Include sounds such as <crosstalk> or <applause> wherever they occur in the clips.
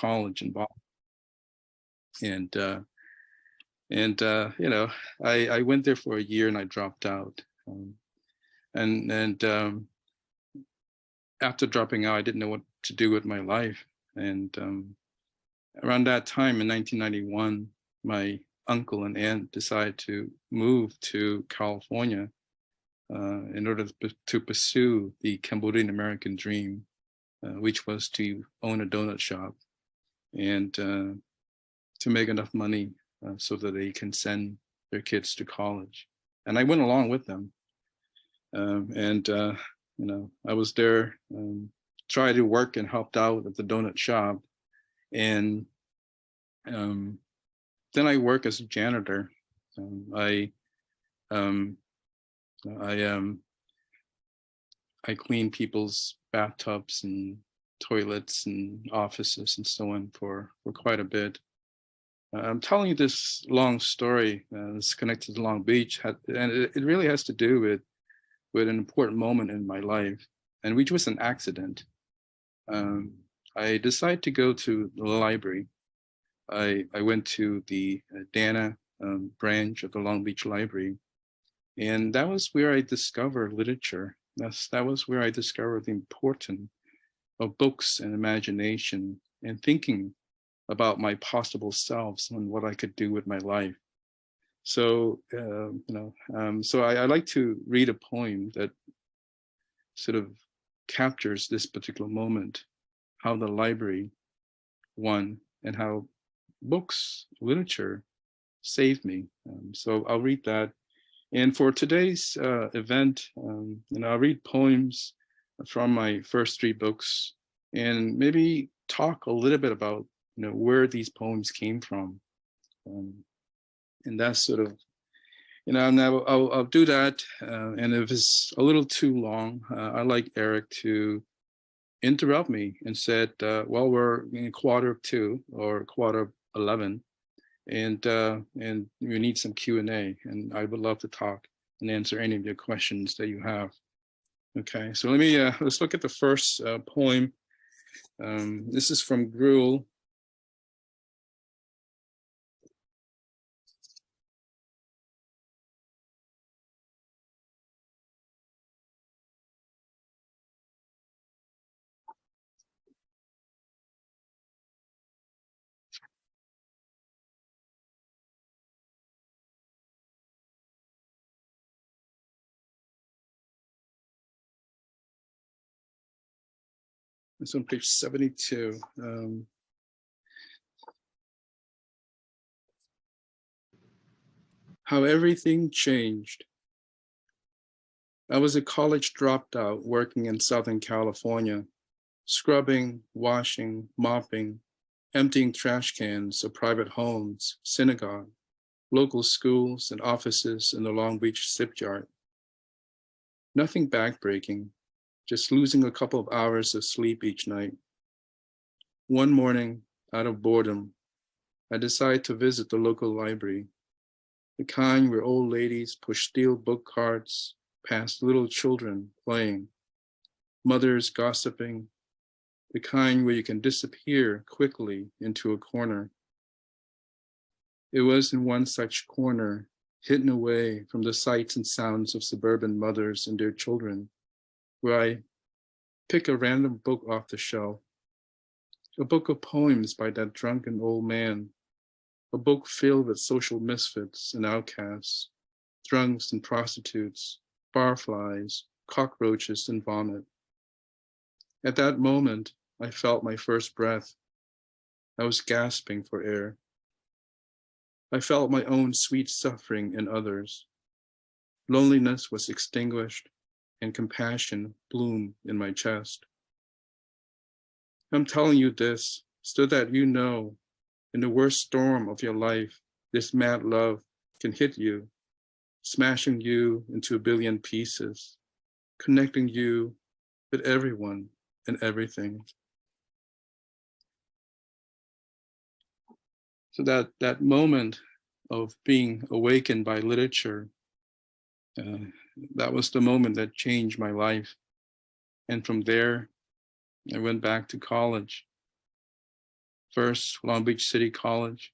college in Boston. And, uh, and uh, you know, I, I went there for a year and I dropped out. Um, and and um, after dropping out, I didn't know what to do with my life. And um, around that time in 1991, my uncle and aunt decided to move to California uh, in order to, pursue the Cambodian American dream, uh, which was to own a donut shop and uh, to make enough money uh, so that they can send their kids to college. And I went along with them. Um, and, uh, you know, I was there, um, tried to work and helped out at the donut shop. And um, then I work as a janitor. Um, I, um, I, um, I clean people's bathtubs and toilets and offices and so on for, for quite a bit. Uh, I'm telling you this long story, uh, it's connected to Long Beach, and it, really has to do with, with an important moment in my life, and which was an accident. Um, I decided to go to the library. I, I went to the uh, Dana um, branch of the Long Beach Library, and that was where I discovered literature. That's, that was where I discovered the importance of books and imagination and thinking about my possible selves and what I could do with my life. So, uh, you know, um, so I, I, like to read a poem that sort of captures this particular moment, how the library won and how books, literature saved me. Um, so I'll read that. And for today's uh, event, um, know, I'll read poems from my first three books and maybe talk a little bit about you know, where these poems came from. Um, and that's sort of, you know, and I'll, I'll, do that. Uh, and if it's a little too long, uh, I like Eric to interrupt me and said, uh, well, we're in a quarter of two or quarter of 11 and uh, and we need some Q&A and I would love to talk and answer any of your questions that you have. Okay, so let me, uh, let's look at the first uh, poem. Um, this is from Gruel It's on page 72. Um, how everything changed. I was a college dropped out working in Southern California, scrubbing, washing, mopping, emptying trash cans of private homes, synagogue, local schools and offices in the Long Beach shipyard. Nothing backbreaking, just losing a couple of hours of sleep each night. One morning, out of boredom, I decided to visit the local library, the kind where old ladies push steel book carts past little children playing, mothers gossiping, the kind where you can disappear quickly into a corner. It was in one such corner, hidden away from the sights and sounds of suburban mothers and their children, where I pick a random book off the shelf, a book of poems by that drunken old man, a book filled with social misfits and outcasts, drunks and prostitutes, barflies, cockroaches and vomit. At that moment, I felt my first breath. I was gasping for air. I felt my own sweet suffering in others. Loneliness was extinguished and compassion bloom in my chest. I'm telling you this so that you know in the worst storm of your life, this mad love can hit you, smashing you into a billion pieces, connecting you with everyone and everything. So that, that moment of being awakened by literature uh, that was the moment that changed my life. And from there, I went back to college. First, Long Beach City College,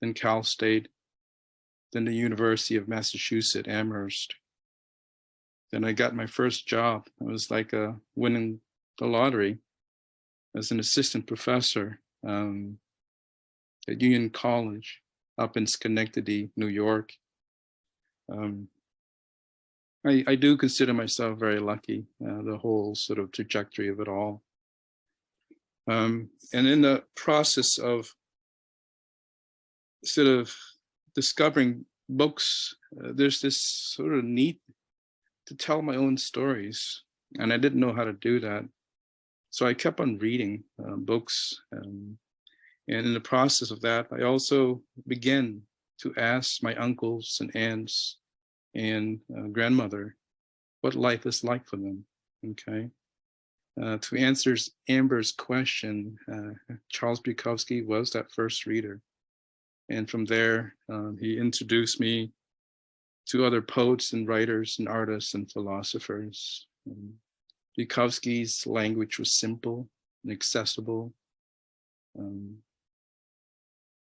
then Cal State, then the University of Massachusetts, Amherst. Then I got my first job. It was like a winning the lottery as an assistant professor um, at Union College up in Schenectady, New York. Um, I, I do consider myself very lucky, uh, the whole sort of trajectory of it all. Um, and in the process of sort of discovering books, uh, there's this sort of need to tell my own stories. And I didn't know how to do that. So I kept on reading uh, books. Um, and in the process of that, I also began to ask my uncles and aunts and uh, grandmother what life is like for them, okay? Uh, to answer Amber's question, uh, Charles Bukowski was that first reader. And from there, um, he introduced me to other poets and writers and artists and philosophers. Um, Bukowski's language was simple and accessible um,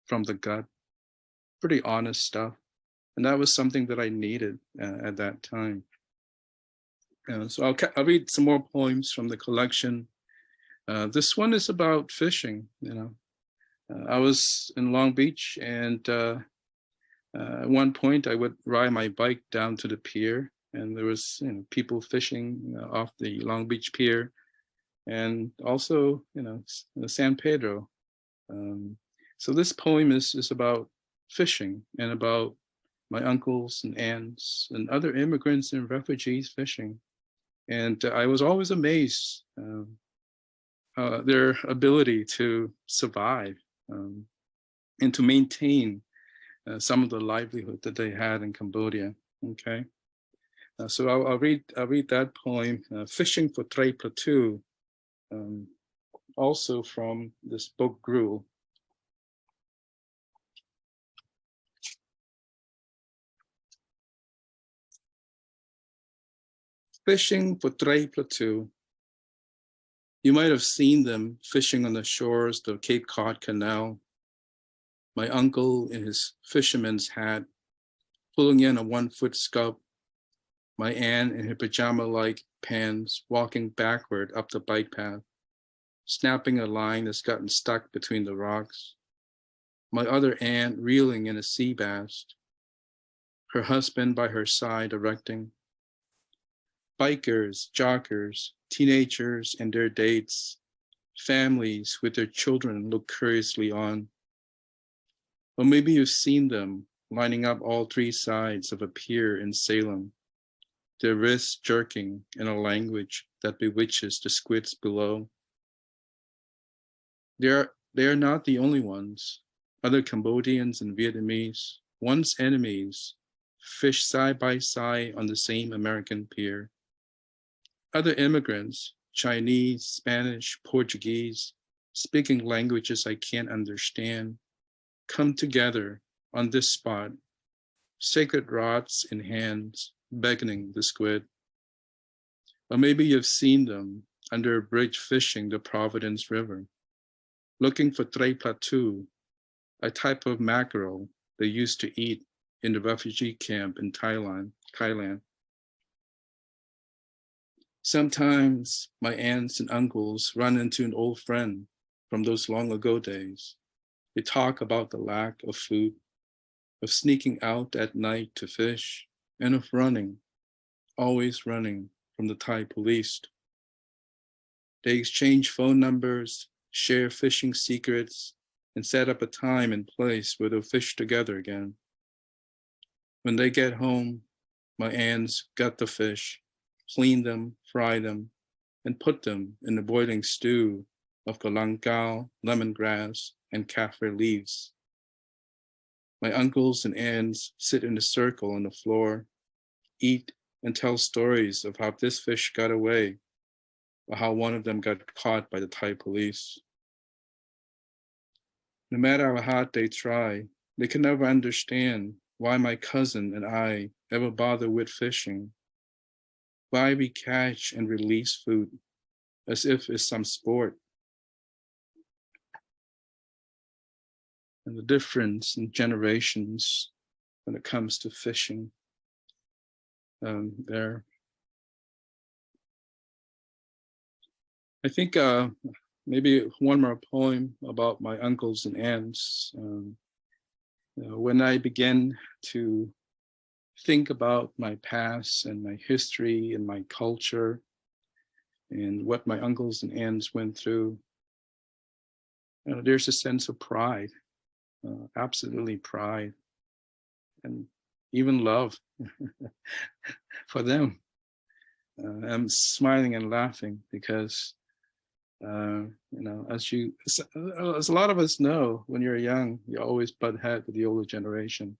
from the gut, pretty honest stuff. And that was something that I needed uh, at that time. Uh, so I'll, I'll, read some more poems from the collection. Uh, this one is about fishing, you know. Uh, I was in Long Beach and uh, uh, at one point I would ride my bike down to the pier and there was you know, people fishing off the Long Beach pier and also, you know, San Pedro. Um, so this poem is, is about fishing and about my uncles and aunts and other immigrants and refugees fishing. And uh, I was always amazed um, uh, their ability to survive um, and to maintain uh, some of the livelihood that they had in Cambodia. Okay, uh, so I'll, I'll, read I'll read that poem, uh, "Fishing for Tre Plateau," um, also from this book Gruel. Fishing for Tre Plateau. You might have seen them fishing on the shores of Cape Cod Canal my uncle in his fisherman's hat, pulling in a one-foot scup, my aunt in her pajama-like pants walking backward up the bike path, snapping a line that's gotten stuck between the rocks, my other aunt reeling in a sea bass, her husband by her side erecting. Bikers, jockers, teenagers and their dates, families with their children look curiously on. Or maybe you've seen them lining up all three sides of a pier in Salem, their wrists jerking in a language that bewitches the squids below. They are, they are not the only ones. Other Cambodians and Vietnamese, once enemies, fish side by side on the same American pier. Other immigrants, Chinese, Spanish, Portuguese, speaking languages I can't understand, come together on this spot, sacred rods in hands, beckoning the squid. Or maybe you've seen them under a bridge fishing the Providence River, looking for Tre Plateau, a type of mackerel they used to eat in the refugee camp in Thailand. Thailand. Sometimes my aunts and uncles run into an old friend from those long ago days. They talk about the lack of food, of sneaking out at night to fish, and of running, always running from the Thai police. They exchange phone numbers, share fishing secrets, and set up a time and place where they'll fish together again. When they get home, my aunts gut the fish, clean them, fry them, and put them in the boiling stew of galangal, lemongrass, and kaffir leaves. My uncles and aunts sit in a circle on the floor, eat and tell stories of how this fish got away, or how one of them got caught by the Thai police. No matter how hard they try, they can never understand why my cousin and I ever bother with fishing, why we catch and release food as if it's some sport and the difference in generations when it comes to fishing um, there. I think uh, maybe one more poem about my uncles and aunts. Um, when I began to think about my past and my history and my culture and what my uncles and aunts went through, you know, there's a sense of pride, uh, absolutely pride, and even love <laughs> for them. Uh, I'm smiling and laughing because uh, you know, as you, as a lot of us know, when you're young, you always butt head with the older generation.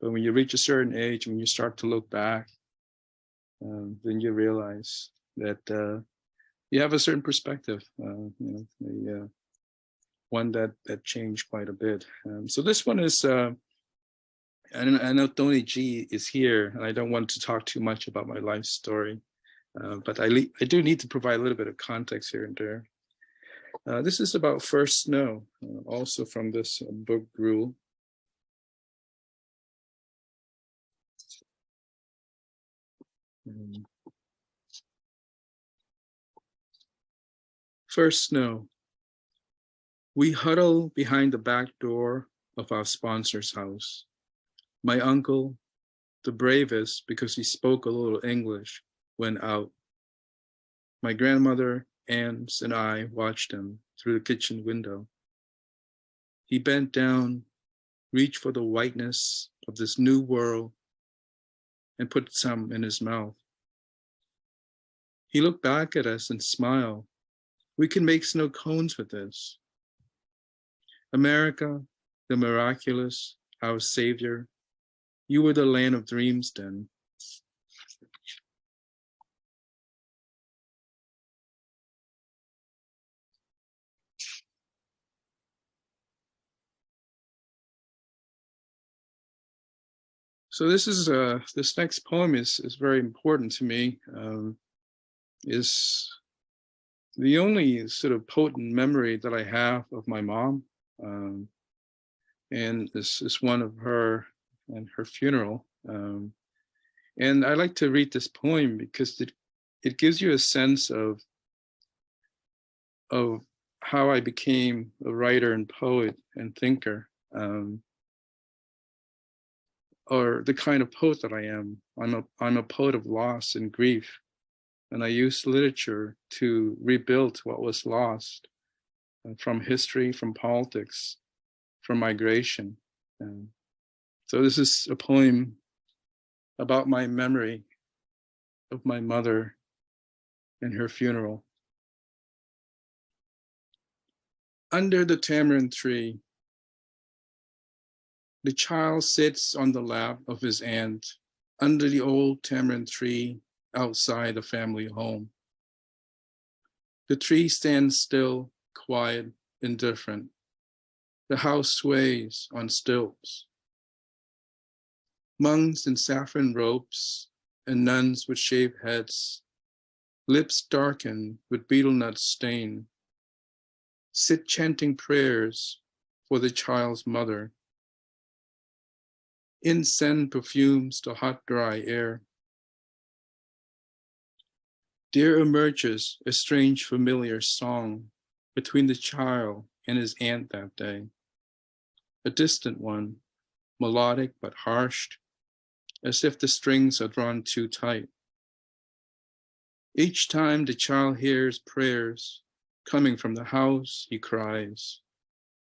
But when you reach a certain age, when you start to look back, um, then you realize that uh, you have a certain perspective, uh, you know, the, uh, one that that changed quite a bit. Um, so this one is, uh, and I know Tony G is here, and I don't want to talk too much about my life story. Uh, but I, I do need to provide a little bit of context here and there. Uh, this is about first snow, uh, also from this book Gruel. Um, first snow. We huddle behind the back door of our sponsor's house. My uncle, the bravest because he spoke a little English, went out. My grandmother, aunts, and I watched him through the kitchen window. He bent down, reached for the whiteness of this new world, and put some in his mouth. He looked back at us and smiled. We can make snow cones with this. America, the miraculous, our savior, you were the land of dreams then. So this is uh, this next poem is is very important to me. Um, is the only sort of potent memory that I have of my mom, um, and this is one of her and her funeral. Um, and I like to read this poem because it it gives you a sense of of how I became a writer and poet and thinker. Um, or the kind of poet that I am. I'm a, I'm a poet of loss and grief. And I use literature to rebuild what was lost uh, from history, from politics, from migration. And so this is a poem about my memory of my mother and her funeral. Under the tamarind tree, the child sits on the lap of his aunt under the old tamarind tree outside the family home. The tree stands still, quiet, indifferent. The house sways on stilts. Monks in saffron robes and nuns with shaved heads, lips darkened with betel nut stain, sit chanting prayers for the child's mother Incense perfumes the hot, dry air. There emerges a strange familiar song between the child and his aunt that day. A distant one, melodic but harsh, as if the strings are drawn too tight. Each time the child hears prayers coming from the house, he cries.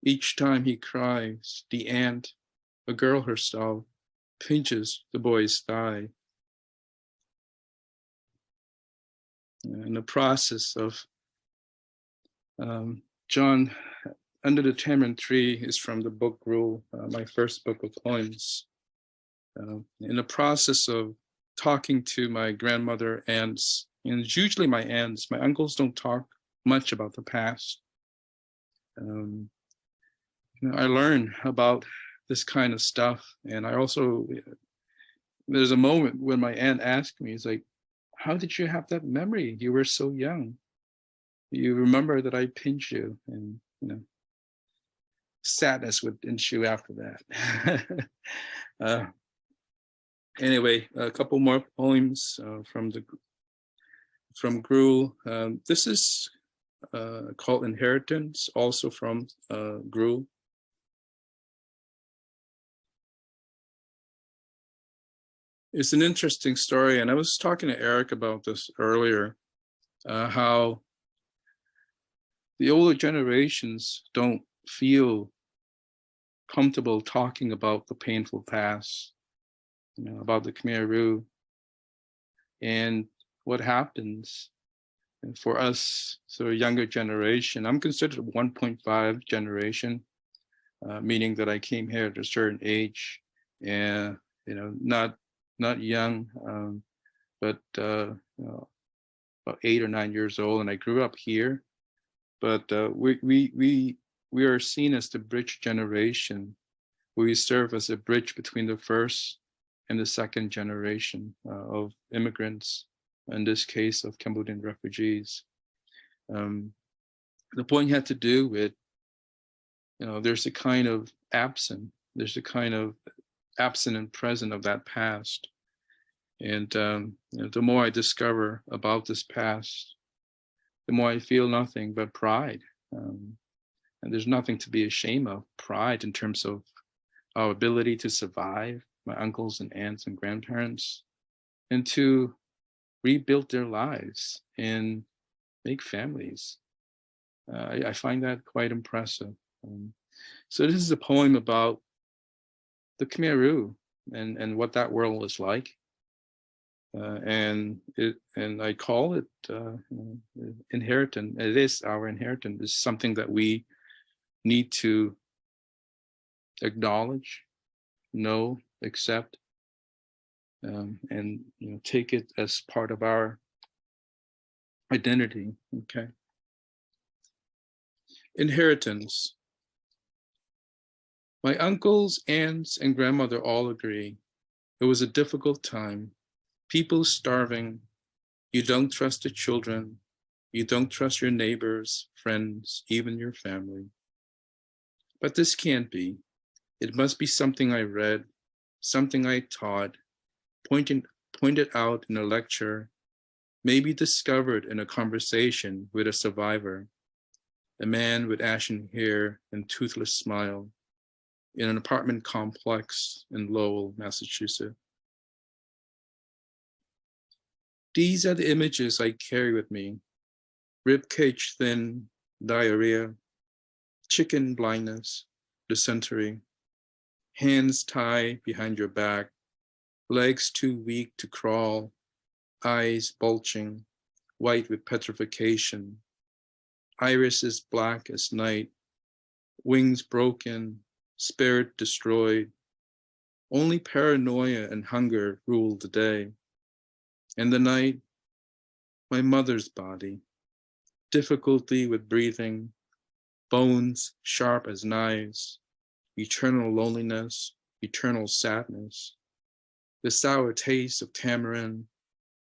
Each time he cries, the aunt a girl herself pinches the boy's thigh. In the process of um, John, Under the Tamarind Tree is from the book Gruel, uh, my first book of poems. Uh, in the process of talking to my grandmother, aunts, and usually my aunts, my uncles don't talk much about the past. Um, you know, I learn about this kind of stuff. And I also, there's a moment when my aunt asked me, "It's like, how did you have that memory? You were so young. You remember that I pinched you and, you know, sadness would ensue after that. <laughs> uh, anyway, a couple more poems uh, from the from Gruel. Um, this is uh, called Inheritance, also from uh, Gruel. It's an interesting story, and I was talking to Eric about this earlier, uh, how the older generations don't feel comfortable talking about the painful past, you know, about the Khmer Rouge, and what happens and for us, of younger generation, I'm considered 1.5 generation, uh, meaning that I came here at a certain age, and you know, not not young, um, but uh, you know, about eight or nine years old, and I grew up here. But uh, we we we we are seen as the bridge generation. We serve as a bridge between the first and the second generation uh, of immigrants in this case of Cambodian refugees. Um, the point had to do with, you know, there's a kind of absent, there's a kind of absent and present of that past. And um, you know, the more I discover about this past, the more I feel nothing but pride. Um, and there's nothing to be ashamed of, pride in terms of our ability to survive, my uncles and aunts and grandparents, and to rebuild their lives and make families. Uh, I, I, find that quite impressive. Um, so this is a poem about the Khmer Rouge and, and what that world was like. Uh, and it and I call it uh, inheritance. It is our inheritance. It's something that we need to acknowledge, know, accept, um, and you know take it as part of our identity okay inheritance my uncles aunts and grandmother all agree it was a difficult time. People starving. You don't trust the children. You don't trust your neighbors friends even your family. But this can't be. It must be something i read something i taught pointing, pointed out in a lecture may be discovered in a conversation with a survivor, a man with ashen hair and toothless smile in an apartment complex in Lowell, Massachusetts. These are the images I carry with me. Ribcage thin, diarrhea, chicken blindness, dysentery, hands tied behind your back, legs too weak to crawl, eyes bulging, white with petrification, irises black as night, wings broken, spirit destroyed. Only paranoia and hunger ruled the day. And the night, my mother's body, difficulty with breathing, bones sharp as knives, eternal loneliness, eternal sadness, the sour taste of tamarind,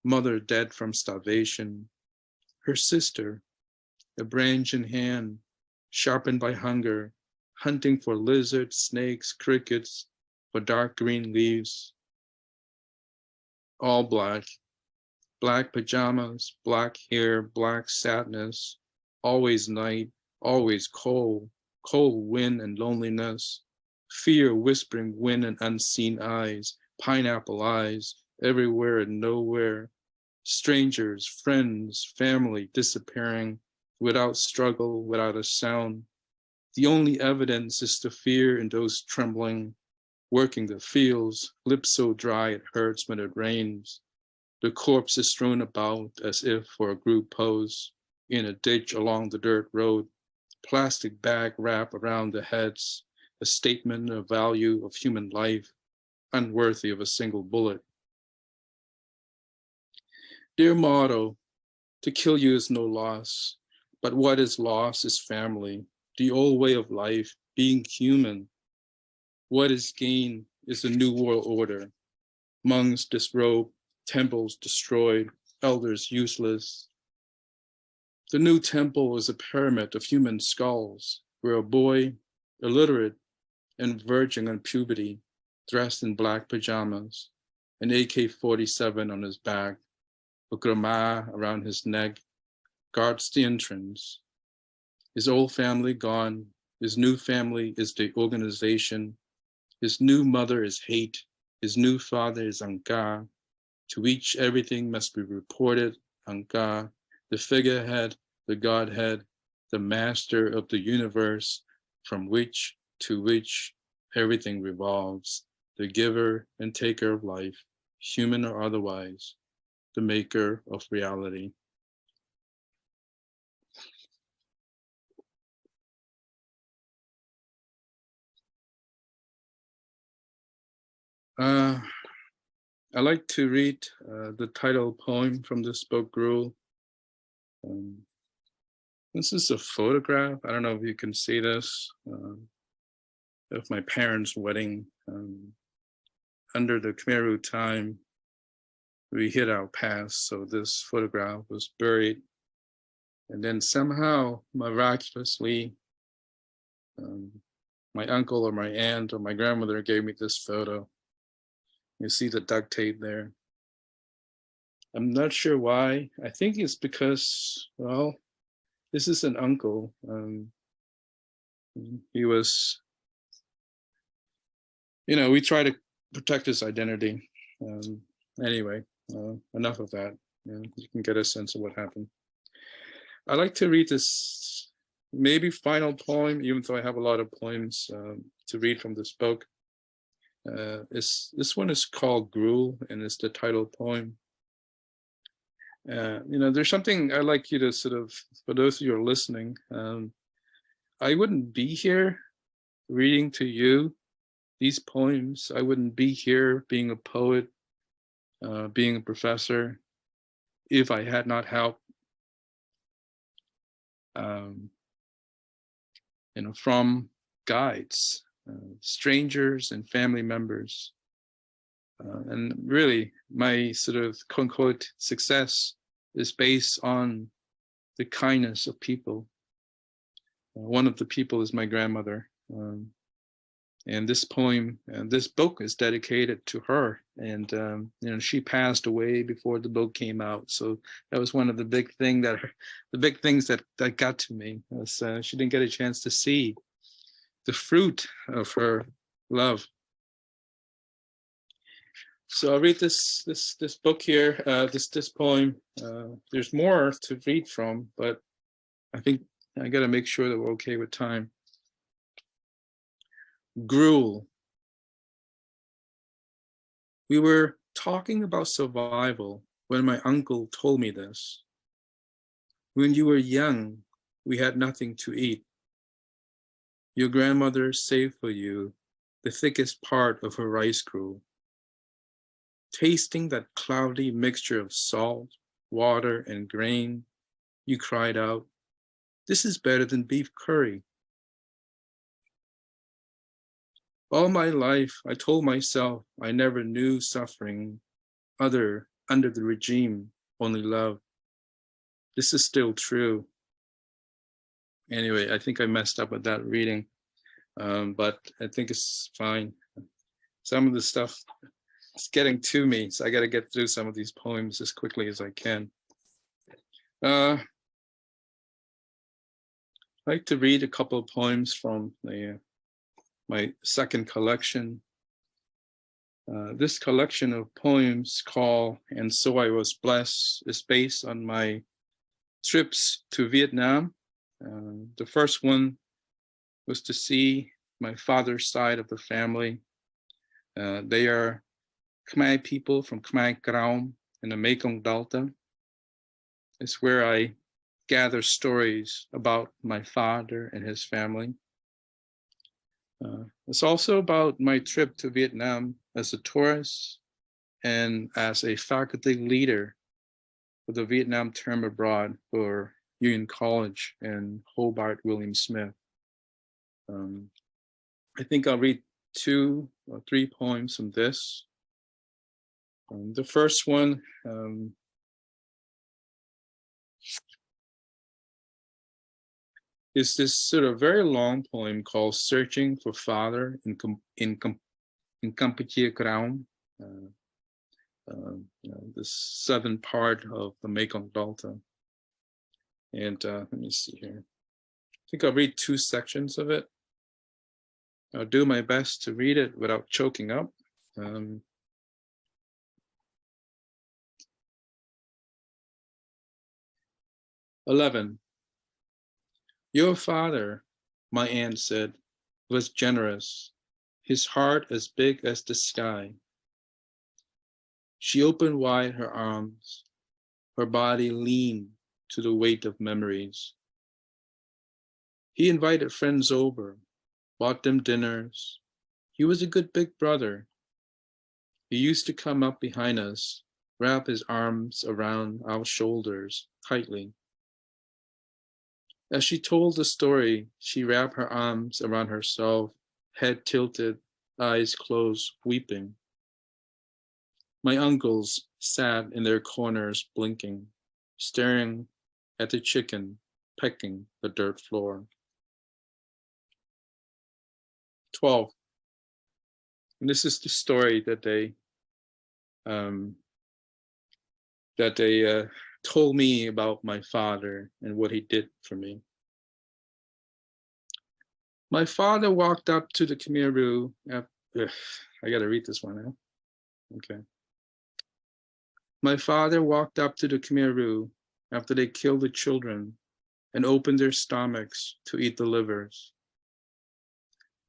mother dead from starvation, her sister, a branch in hand, sharpened by hunger, hunting for lizards, snakes, crickets, for dark green leaves. All black, black pajamas, black hair, black sadness, always night, always cold, cold wind and loneliness, fear whispering wind and unseen eyes, pineapple eyes everywhere and nowhere, strangers, friends, family disappearing without struggle, without a sound. The only evidence is the fear in those trembling, working the fields, lips so dry it hurts when it rains. The corpse is strewn about as if for a group pose in a ditch along the dirt road, plastic bag wrap around the heads, a statement of value of human life, unworthy of a single bullet. Dear motto, to kill you is no loss, but what is loss is family, the old way of life, being human. What is gain is a new world order. Monks disrobed, temples destroyed, elders useless. The new temple is a pyramid of human skulls, where a boy, illiterate, and verging on puberty, dressed in black pajamas, an AK-47 on his back, a krama around his neck, guards the entrance. His old family gone, his new family is the organization, his new mother is hate, his new father is Angkar. To each everything must be reported, Angkar, the figurehead, the Godhead, the master of the universe, from which to which everything revolves, the giver and taker of life, human or otherwise, the maker of reality. Uh, I like to read uh, the title poem from this book, Gruel. Um, this is a photograph. I don't know if you can see this uh, of my parents' wedding. Um, under the Khmer Rouge time, we hit our past, so this photograph was buried. And then somehow, miraculously, um, my uncle or my aunt or my grandmother gave me this photo. You see the duct tape there. I'm not sure why. I think it's because, well, this is an uncle. Um, he was, you know, we try to protect his identity. Um, anyway, uh, enough of that. Yeah, you can get a sense of what happened. I like to read this maybe final poem, even though I have a lot of poems um, to read from this book. Uh, this one is called Gruel and it's the title poem. Uh, you know, there's something I'd like you to sort of, for those of you who are listening, um, I wouldn't be here reading to you these poems. I wouldn't be here being a poet, uh, being a professor, if I had not helped, um, you know, from guides, uh, strangers and family members. Uh, and really, my sort of quote success is based on the kindness of people. Uh, one of the people is my grandmother. Um, and this poem and this book is dedicated to her and um, you know she passed away before the book came out so that was one of the big thing that the big things that that got to me was uh, she didn't get a chance to see the fruit of her love so I'll read this this this book here, uh, this this poem. Uh, there's more to read from, but I think I got to make sure that we're okay with time. Gruel. We were talking about survival when my uncle told me this. When you were young, we had nothing to eat. Your grandmother saved for you the thickest part of her rice gruel Tasting that cloudy mixture of salt, water, and grain, you cried out, this is better than beef curry. All my life, I told myself I never knew suffering other under the regime, only love. This is still true. Anyway, I think I messed up with that reading, um, but I think it's fine. Some of the stuff it's getting to me, so I got to get through some of these poems as quickly as I can. Uh, I'd like to read a couple of poems from the, uh, my second collection. Uh, this collection of poems called And So I Was Blessed is based on my trips to Vietnam. Uh, the first one was to see my father's side of the family. Uh, they are Khmer people from Khmer Krom in the Mekong Delta. It's where I gather stories about my father and his family. Uh, it's also about my trip to Vietnam as a tourist and as a faculty leader for the Vietnam term abroad for Union College and Hobart William Smith. Um, I think I'll read two or three poems from this. Um, the first one, um, is this sort of very long poem called Searching for Father in, Com in, Com in Kampuchea Krom, uh, uh, you know, the southern part of the Mekong Delta. And uh, let me see here. I think I'll read two sections of it. I'll do my best to read it without choking up. Um, Eleven. Your father, my aunt said, was generous, his heart as big as the sky. She opened wide her arms, her body lean to the weight of memories. He invited friends over, bought them dinners. He was a good big brother. He used to come up behind us, wrap his arms around our shoulders tightly. As she told the story, she wrapped her arms around herself, head tilted, eyes closed, weeping. My uncles sat in their corners blinking, staring at the chicken pecking the dirt floor. 12. And this is the story that they um, that they uh, told me about my father and what he did for me. My father walked up to the Khmer Rouge. I got to read this one now. Okay. My father walked up to the Khmer Rouge after they killed the children and opened their stomachs to eat the livers.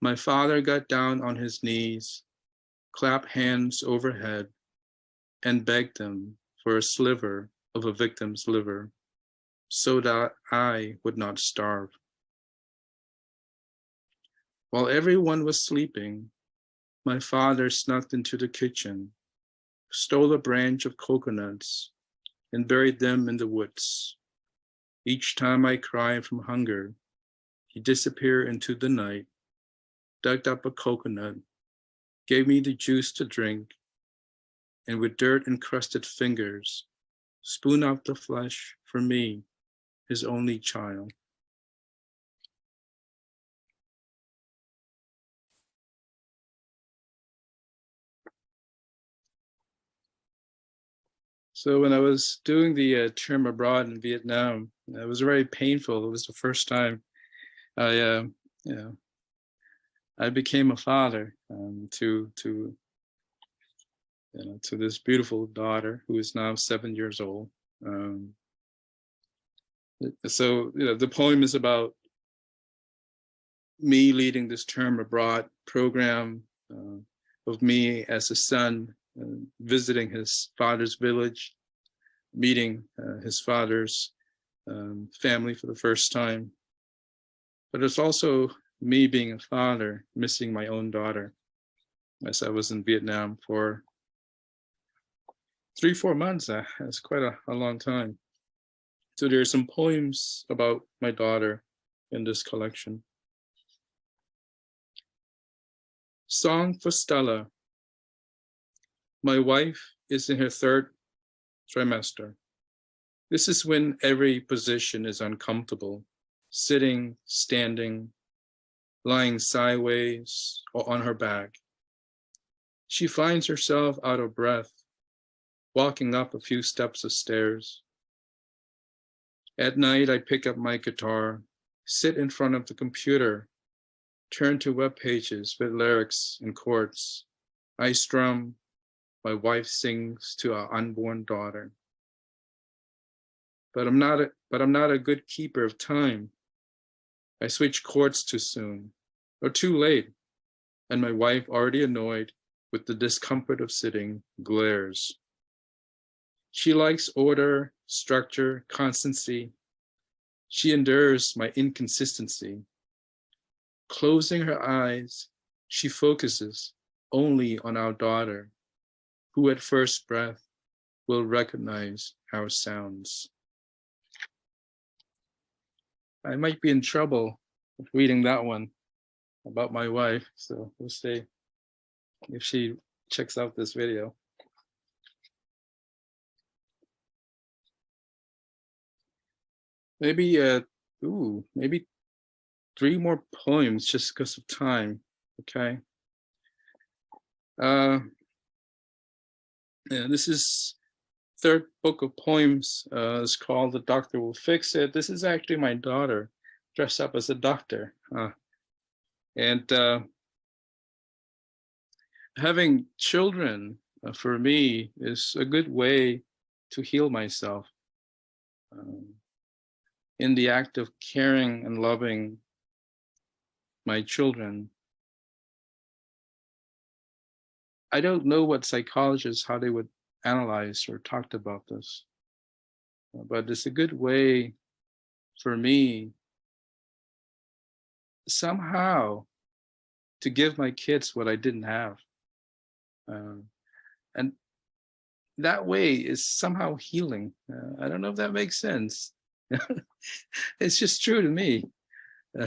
My father got down on his knees, clapped hands overhead, and begged them for a sliver of a victim's liver so that I would not starve. While everyone was sleeping, my father snuck into the kitchen, stole a branch of coconuts, and buried them in the woods. Each time I cried from hunger, he disappeared into the night, dug up a coconut, gave me the juice to drink, and with dirt encrusted fingers, spoon out the flesh for me, his only child. So when I was doing the uh, term abroad in Vietnam, it was very painful. It was the first time I, uh, you know, I became a father um, to to you know to this beautiful daughter who is now seven years old. Um, so you know the poem is about me leading this term abroad program uh, of me as a son visiting his father's village, meeting uh, his father's um, family for the first time. But it's also me being a father, missing my own daughter, as I was in Vietnam for three, four months. Uh, that's quite a, a long time. So there are some poems about my daughter in this collection. Song for Stella my wife is in her third trimester. This is when every position is uncomfortable, sitting, standing, lying sideways or on her back. She finds herself out of breath, walking up a few steps of stairs. At night, I pick up my guitar, sit in front of the computer, turn to web pages with lyrics and chords. I strum, my wife sings to our unborn daughter. But I'm not a, but I'm not a good keeper of time. I switch chords too soon or too late, and my wife, already annoyed with the discomfort of sitting, glares. She likes order, structure, constancy. She endures my inconsistency. Closing her eyes, she focuses only on our daughter who at first breath will recognize our sounds. I might be in trouble reading that one about my wife, so we'll see if she checks out this video. Maybe, uh, ooh, maybe three more poems just because of time, okay? Uh, yeah, this is third book of poems. Uh, it's called The Doctor Will Fix It. This is actually my daughter dressed up as a doctor. Uh, and uh, having children uh, for me is a good way to heal myself. Um, in the act of caring and loving my children, I don't know what psychologists, how they would analyze or talked about this, but it's a good way for me somehow to give my kids what I didn't have. Um, and that way is somehow healing. Uh, I don't know if that makes sense. <laughs> it's just true to me. <laughs>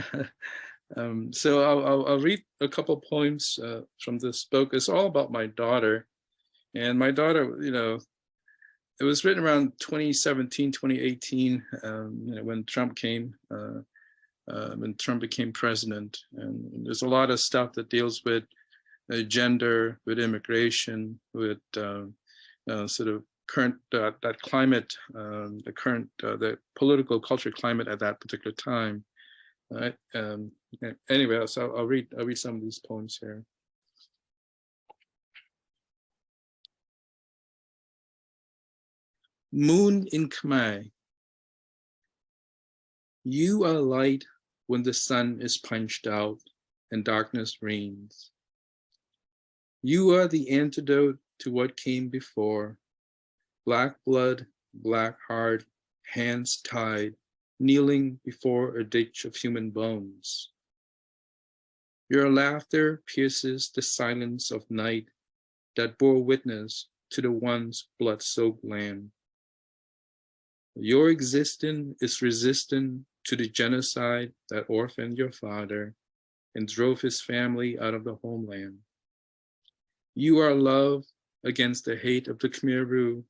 um, so I'll, I'll, I'll, read a couple poems uh, from this book. It's all about my daughter. And my daughter, you know, it was written around 2017, 2018, um, when Trump came, uh, uh, when Trump became president. And there's a lot of stuff that deals with uh, gender, with immigration, with uh, uh, sort of current uh, that climate, um, the current the political culture climate at that particular time. Right. Um, anyway, so I'll, read I'll read some of these poems here. Moon in Khmer. You are light when the sun is punched out and darkness reigns. You are the antidote to what came before. Black blood, black heart, hands tied, kneeling before a ditch of human bones. Your laughter pierces the silence of night that bore witness to the once blood-soaked land. Your existence is resistant to the genocide that orphaned your father and drove his family out of the homeland. You are love against the hate of the Khmer Rouge.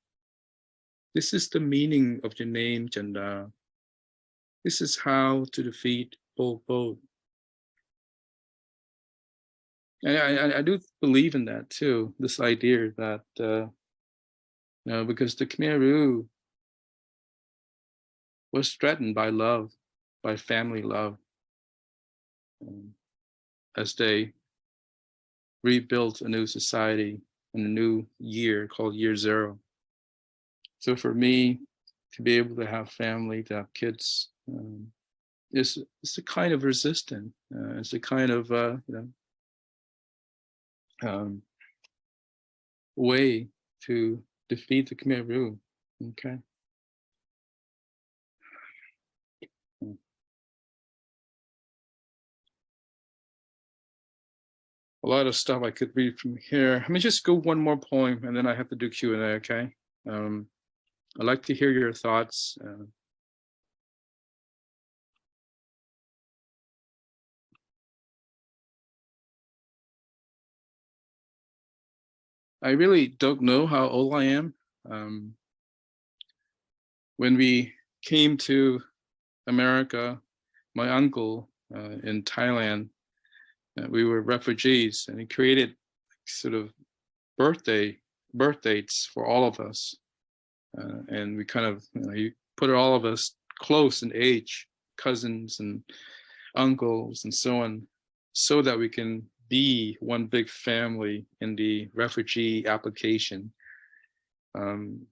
This is the meaning of your name, Janda. This is how to defeat Pol Pot. And I, I, do believe in that too, this idea that, uh, you know, because the Khmer Rouge was threatened by love, by family love, um, as they rebuilt a new society in a new year called year zero. So for me to be able to have family, to have kids, um, is it's a kind of resistance. Uh, it's a kind of uh, you know um, way to defeat the Khmer Rouge. Okay. a lot of stuff I could read from here. Let me just go one more poem and then I have to do Q&A, okay? Um, I'd like to hear your thoughts. Uh, I really don't know how old I am. Um, when we came to America, my uncle uh, in Thailand uh, we were refugees and he created sort of birthday birth dates for all of us. Uh, and we kind of, you know, he put all of us close in age, cousins and uncles and so on, so that we can be one big family in the refugee application. Um,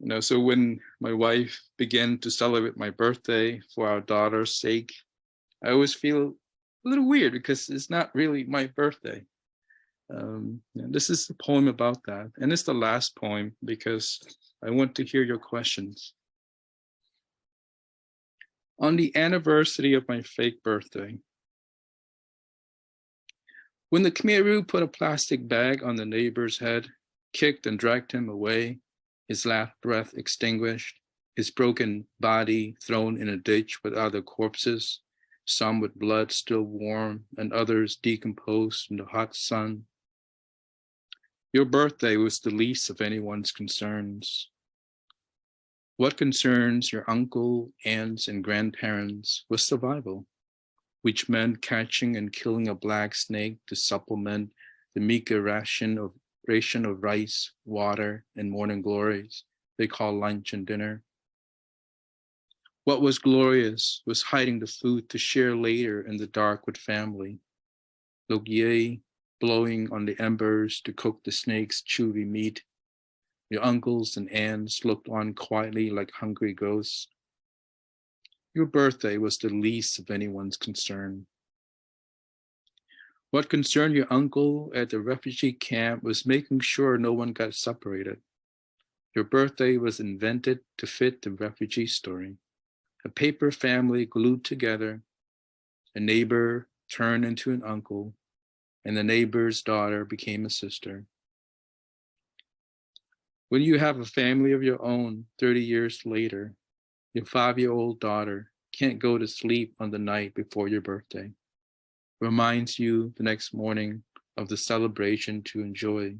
you know, so when my wife began to celebrate my birthday for our daughter's sake, I always feel a little weird because it's not really my birthday. Um, this is a poem about that. And it's the last poem because I want to hear your questions. On the anniversary of my fake birthday, when the Khmer Rouge put a plastic bag on the neighbor's head, kicked and dragged him away, his last breath extinguished, his broken body thrown in a ditch with other corpses, some with blood still warm and others decomposed in the hot sun. Your birthday was the least of anyone's concerns. What concerns your uncle, aunts, and grandparents was survival, which meant catching and killing a black snake to supplement the meager ration of ration of rice, water, and morning glories they call lunch and dinner. What was glorious was hiding the food to share later in the dark with family. Logier blowing on the embers to cook the snake's chewy meat. Your uncles and aunts looked on quietly like hungry ghosts. Your birthday was the least of anyone's concern. What concerned your uncle at the refugee camp was making sure no one got separated. Your birthday was invented to fit the refugee story. A paper family glued together, a neighbor turned into an uncle, and the neighbor's daughter became a sister. When you have a family of your own 30 years later, your five-year-old daughter can't go to sleep on the night before your birthday. Reminds you the next morning of the celebration to enjoy.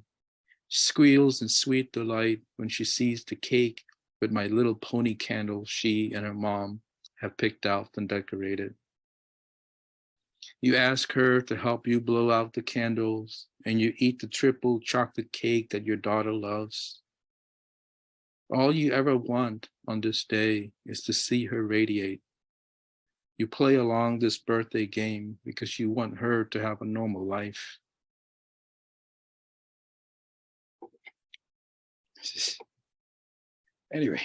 Squeals in sweet delight when she sees the cake with my little pony candle she and her mom have picked out and decorated. You ask her to help you blow out the candles and you eat the triple chocolate cake that your daughter loves. All you ever want on this day is to see her radiate. You play along this birthday game because you want her to have a normal life. <laughs> Anyway.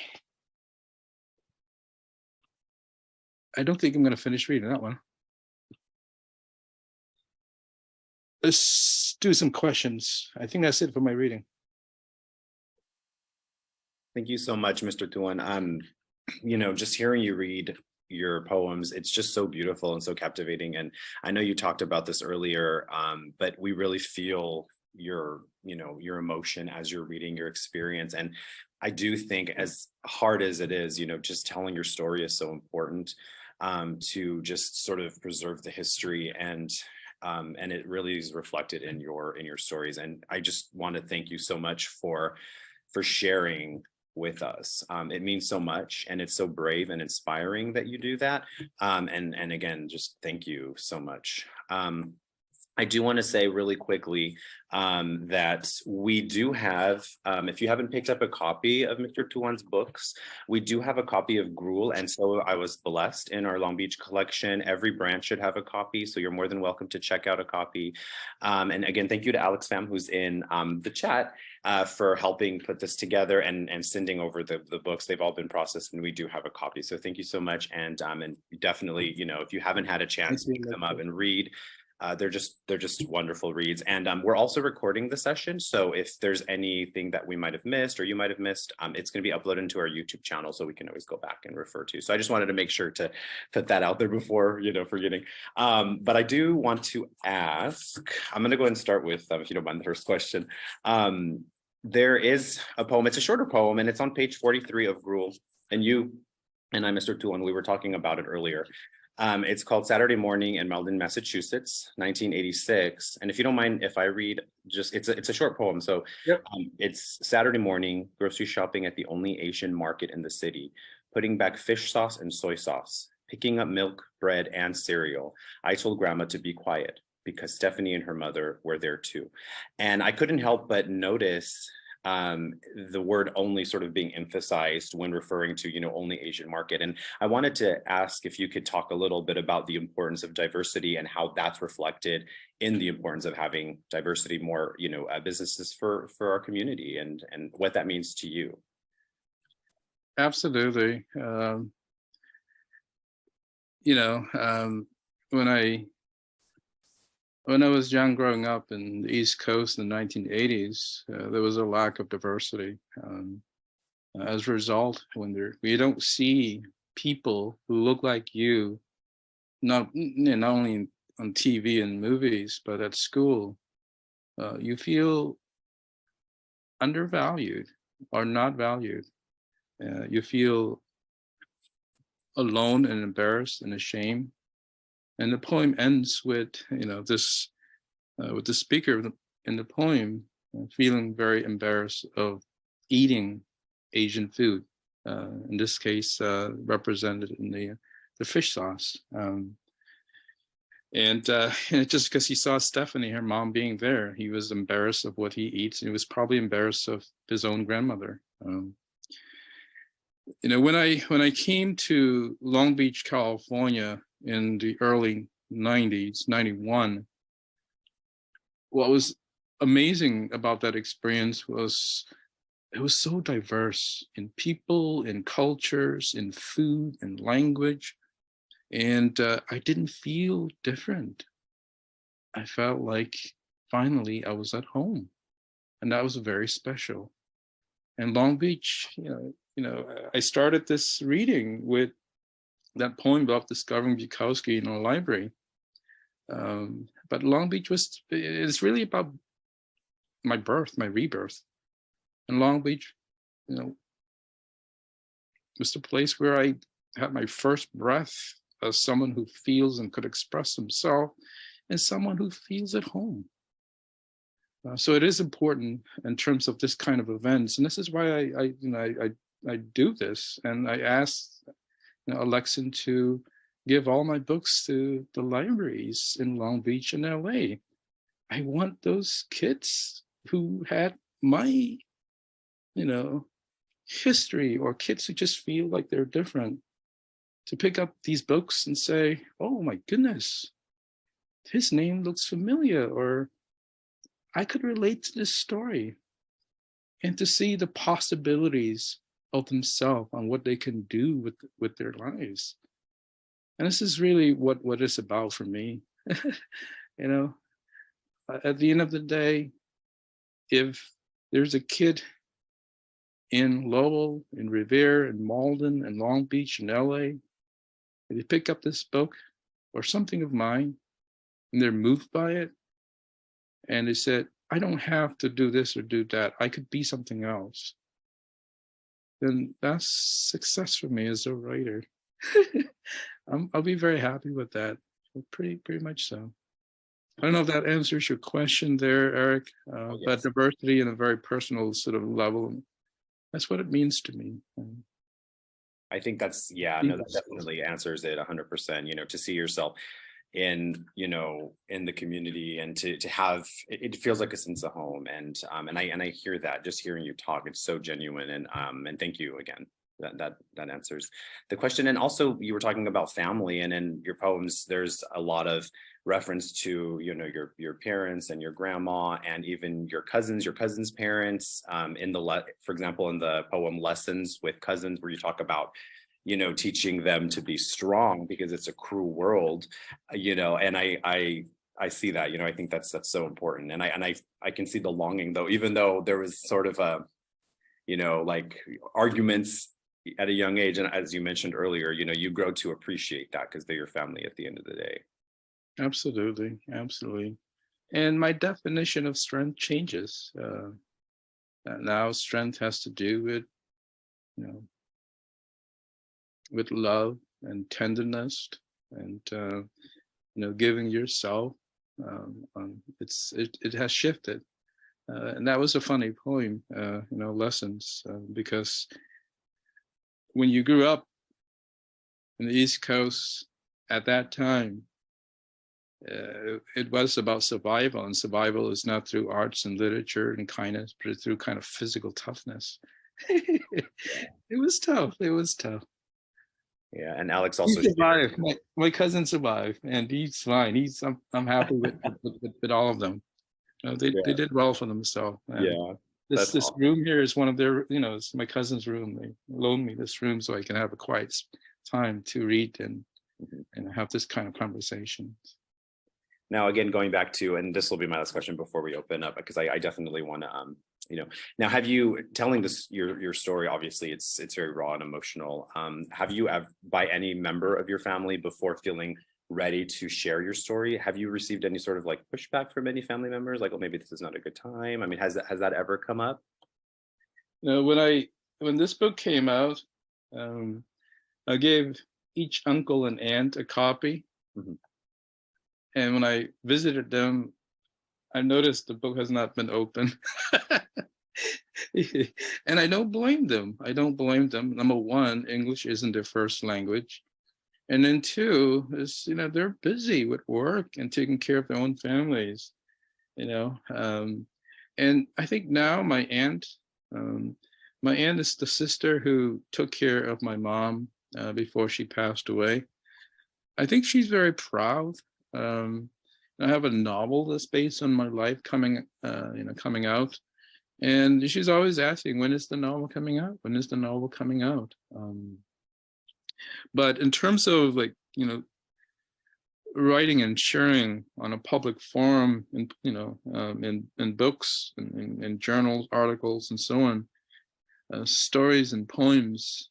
I don't think I'm going to finish reading that one. let's do some questions. I think that's it for my reading. Thank you so much, Mr. Tuon. Um, you know, just hearing you read your poems, it's just so beautiful and so captivating. And I know you talked about this earlier, um, but we really feel your, you know, your emotion as you're reading your experience. And I do think as hard as it is, you know, just telling your story is so important um, to just sort of preserve the history and um, and it really is reflected in your in your stories. And I just want to thank you so much for for sharing with us. Um, it means so much and it's so brave and inspiring that you do that. Um, and, and again, just thank you so much. Um, I do want to say really quickly um, that we do have, um, if you haven't picked up a copy of Mr. Tuon's books, we do have a copy of Gruel. And so I was blessed in our Long Beach collection. Every branch should have a copy. So you're more than welcome to check out a copy. Um, and again, thank you to Alex Pham, who's in um, the chat. Uh, for helping put this together and, and sending over the, the books. They've all been processed and we do have a copy. So thank you so much. And, um, and definitely, you know, if you haven't had a chance to pick them up and read, uh, they're just they're just wonderful reads and um, we're also recording the session so if there's anything that we might have missed or you might have missed um, it's going to be uploaded into our youtube channel so we can always go back and refer to so i just wanted to make sure to put that out there before you know forgetting um, but i do want to ask i'm going to go ahead and start with um, if you don't mind the first question um, there is a poem it's a shorter poem and it's on page 43 of gruel and you and I, Mr. Tuon, we were talking about it earlier. Um, it's called Saturday Morning in Malden, Massachusetts, 1986. And if you don't mind, if I read just, it's a, it's a short poem. So yep. um, it's Saturday morning, grocery shopping at the only Asian market in the city, putting back fish sauce and soy sauce, picking up milk, bread, and cereal. I told grandma to be quiet because Stephanie and her mother were there too. And I couldn't help but notice um, the word only sort of being emphasized when referring to, you know, only Asian market. And I wanted to ask if you could talk a little bit about the importance of diversity and how that's reflected in the importance of having diversity more, you know, uh, businesses for, for our community and, and what that means to you. Absolutely. Um, you know, um, when I when I was young growing up in the East Coast in the 1980s, uh, there was a lack of diversity. Um, as a result, when we don't see people who look like you, not, not only on TV and movies, but at school, uh, you feel undervalued or not valued. Uh, you feel alone and embarrassed and ashamed and the poem ends with, you know, this, uh, with the speaker in the poem uh, feeling very embarrassed of eating Asian food uh, in this case, uh, represented in the, the fish sauce. Um, and, uh, <laughs> and just because he saw Stephanie, her mom being there, he was embarrassed of what he eats. And he was probably embarrassed of his own grandmother. Um, you know, when I when I came to Long Beach, California in the early 90s, 91, what was amazing about that experience was it was so diverse in people, in cultures, in food, in language. And uh, I didn't feel different. I felt like finally I was at home. And that was very special. And Long Beach, you know, you know, I started this reading with that poem about discovering Bukowski in our library. Um, but Long Beach was, it's really about my birth, my rebirth. And Long Beach, you know, was the place where I had my first breath as someone who feels and could express himself and someone who feels at home. Uh, so it is important in terms of this kind of events. And this is why I, I you know, I, I, I, do this. And I asked Alexin to give all my books to the libraries in Long Beach and LA. I want those kids who had my, you know, history or kids who just feel like they're different to pick up these books and say, oh my goodness, his name looks familiar, or I could relate to this story. And to see the possibilities of themselves on what they can do with, with their lives. And this is really what, what it's about for me. <laughs> you know, at the end of the day, if there's a kid in Lowell, in Revere, in Malden, and Long Beach, in LA, and they pick up this book or something of mine and they're moved by it and they said, I don't have to do this or do that. I could be something else. Then that's success for me as a writer. <laughs> i will be very happy with that. Pretty, pretty much so. I don't know if that answers your question there, Eric, uh, oh, yes. but diversity in a very personal sort of level. That's what it means to me. Um, I think that's, yeah, no, that definitely answers it hundred percent, you know, to see yourself in, you know, in the community and to, to have, it, feels like a sense of home. And, um, and I, and I hear that just hearing you talk, it's so genuine. And, um, and thank you again. That, that that answers the question and also you were talking about family and in your poems there's a lot of reference to you know your your parents and your grandma and even your cousins your cousins parents um, in the for example in the poem lessons with cousins where you talk about you know teaching them to be strong because it's a cruel world you know and i i I see that, you know, I think that's that's so important. And I and I I can see the longing though, even though there was sort of a, you know, like arguments at a young age. And as you mentioned earlier, you know, you grow to appreciate that because they're your family at the end of the day. Absolutely, absolutely. And my definition of strength changes. Uh, now strength has to do with, you know, with love and tenderness and, uh, you know, giving yourself. Um, um, it's it, it has shifted. Uh, and that was a funny poem, uh, you know, lessons, uh, because when you grew up in the East Coast at that time, uh, it was about survival and survival is not through arts and literature and kindness but through kind of physical toughness <laughs> it was tough it was tough yeah and alex also he survived. my, my, cousin survived and he's fine. He's i'm, I'm happy with, <laughs> with, with, with all of them. You know, they, yeah. they did well for themselves yeah this this awesome. room here is one of their you know it's my cousin's room. They loaned me this room so i can have a quiet time to read and mm -hmm. and have this kind of conversation. Now, again, going back to, and this will be my last question before we open up, because I, I definitely want to, um, you know, now have you telling this your your story? Obviously, it's it's very raw and emotional. Um, have you, have, by any member of your family, before feeling ready to share your story, have you received any sort of like pushback from any family members? Like, well, maybe this is not a good time. I mean, has that has that ever come up? Know, when I when this book came out, um, I gave each uncle and aunt a copy. Mm -hmm. And when I visited them, I noticed the book has not been open. <laughs> and I don't blame them. I don't blame them. Number one, English isn't their first language. And then two is, you know, they're busy with work and taking care of their own families, you know. Um, and I think now my aunt, um, my aunt is the sister who took care of my mom uh, before she passed away. I think she's very proud. Um, I have a novel that's based on my life coming, uh, you know, coming out. And she's always asking, when is the novel coming out? When is the novel coming out? Um, but in terms of like, you know, writing and sharing on a public forum and, you know, um, in, in books and in, in, journals, articles, and so on, uh, stories and poems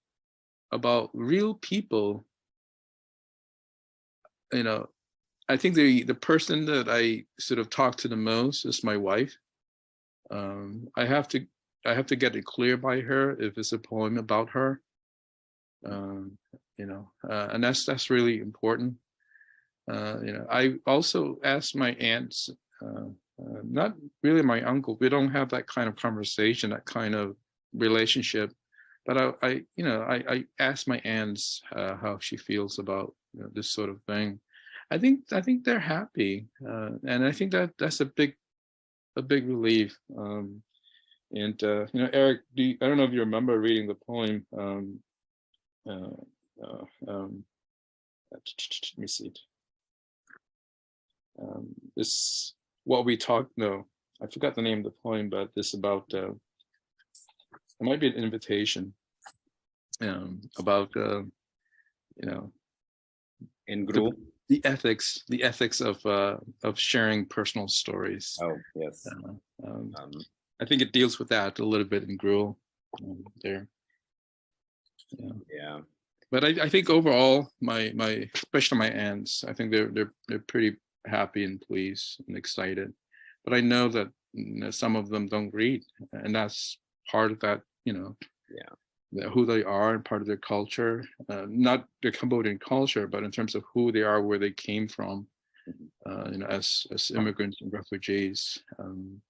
about real people, you know, I think the, the person that I sort of talk to the most is my wife. Um, I have to I have to get it clear by her if it's a poem about her. Um, you know, uh, and that's that's really important. Uh, you know, I also asked my aunts, uh, uh, not really my uncle. We don't have that kind of conversation, that kind of relationship. But I, I you know, I, I asked my aunts uh, how she feels about you know, this sort of thing. I think I think they're happy, uh, and I think that that's a big a big relief. Um, and uh, you know, Eric, do you, I don't know if you remember reading the poem. Um, uh, uh, um, let me see it. Um, this what we talked. No, I forgot the name of the poem, but this about uh, it might be an invitation um, about uh, you know in group. the ethics the ethics of uh of sharing personal stories. Oh yes. Uh, um, um, i think it deals with that a little bit in gruel um, there. Yeah. Yeah. But I, I think overall my my especially my aunts i think they're they're they're pretty happy and pleased and excited. But i know that you know, some of them don't read and that's part of that you know yeah who they are and part of their culture, uh, not their Cambodian culture, but in terms of who they are, where they came from, mm-hmm. uh, you know, as as immigrants and refugees. Um,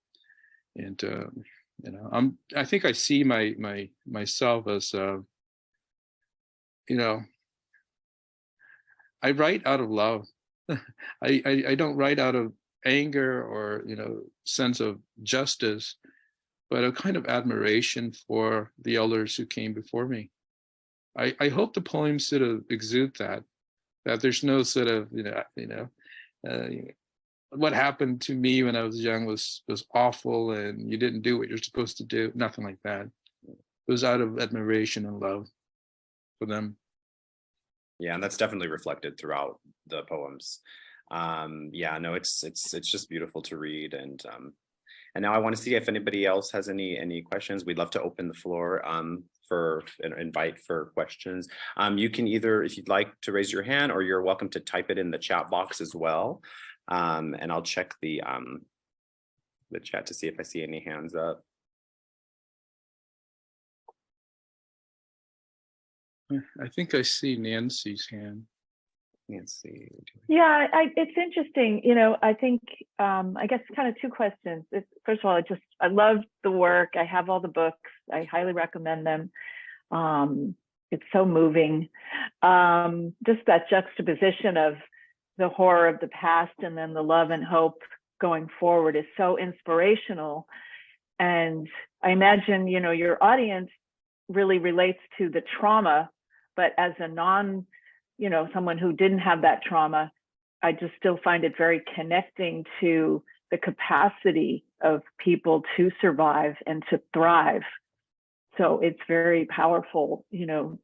and uh, you know, I'm I think I see my my myself as uh, you know, I write out of love. <laughs> I, I I don't write out of anger or you know sense of justice but a kind of admiration for the elders who came before me. I, I hope the poems sort of exude that, that there's no sort of, you know, you know, uh, what happened to me when I was young was was awful and you didn't do what you're supposed to do, nothing like that. It was out of admiration and love for them. Yeah, and that's definitely reflected throughout the poems. Um, yeah, no, it's it's it's just beautiful to read and um, and now I want to see if anybody else has any any questions. We'd love to open the floor um, for an invite for questions. Um, you can either, if you'd like to raise your hand or you're welcome to type it in the chat box as well. Um, and I'll check the um, the chat to see if I see any hands up. I think I see Nancy's hand. Nancy. Yeah, I, it's interesting. You know, I think um, I guess kind of two questions. It's, first of all, I just I love the work. I have all the books. I highly recommend them. Um, it's so moving. Um, just that juxtaposition of the horror of the past and then the love and hope going forward is so inspirational. And I imagine, you know, your audience really relates to the trauma, but as a non you know, someone who didn't have that trauma, I just still find it very connecting to the capacity of people to survive and to thrive. So it's very powerful, you know,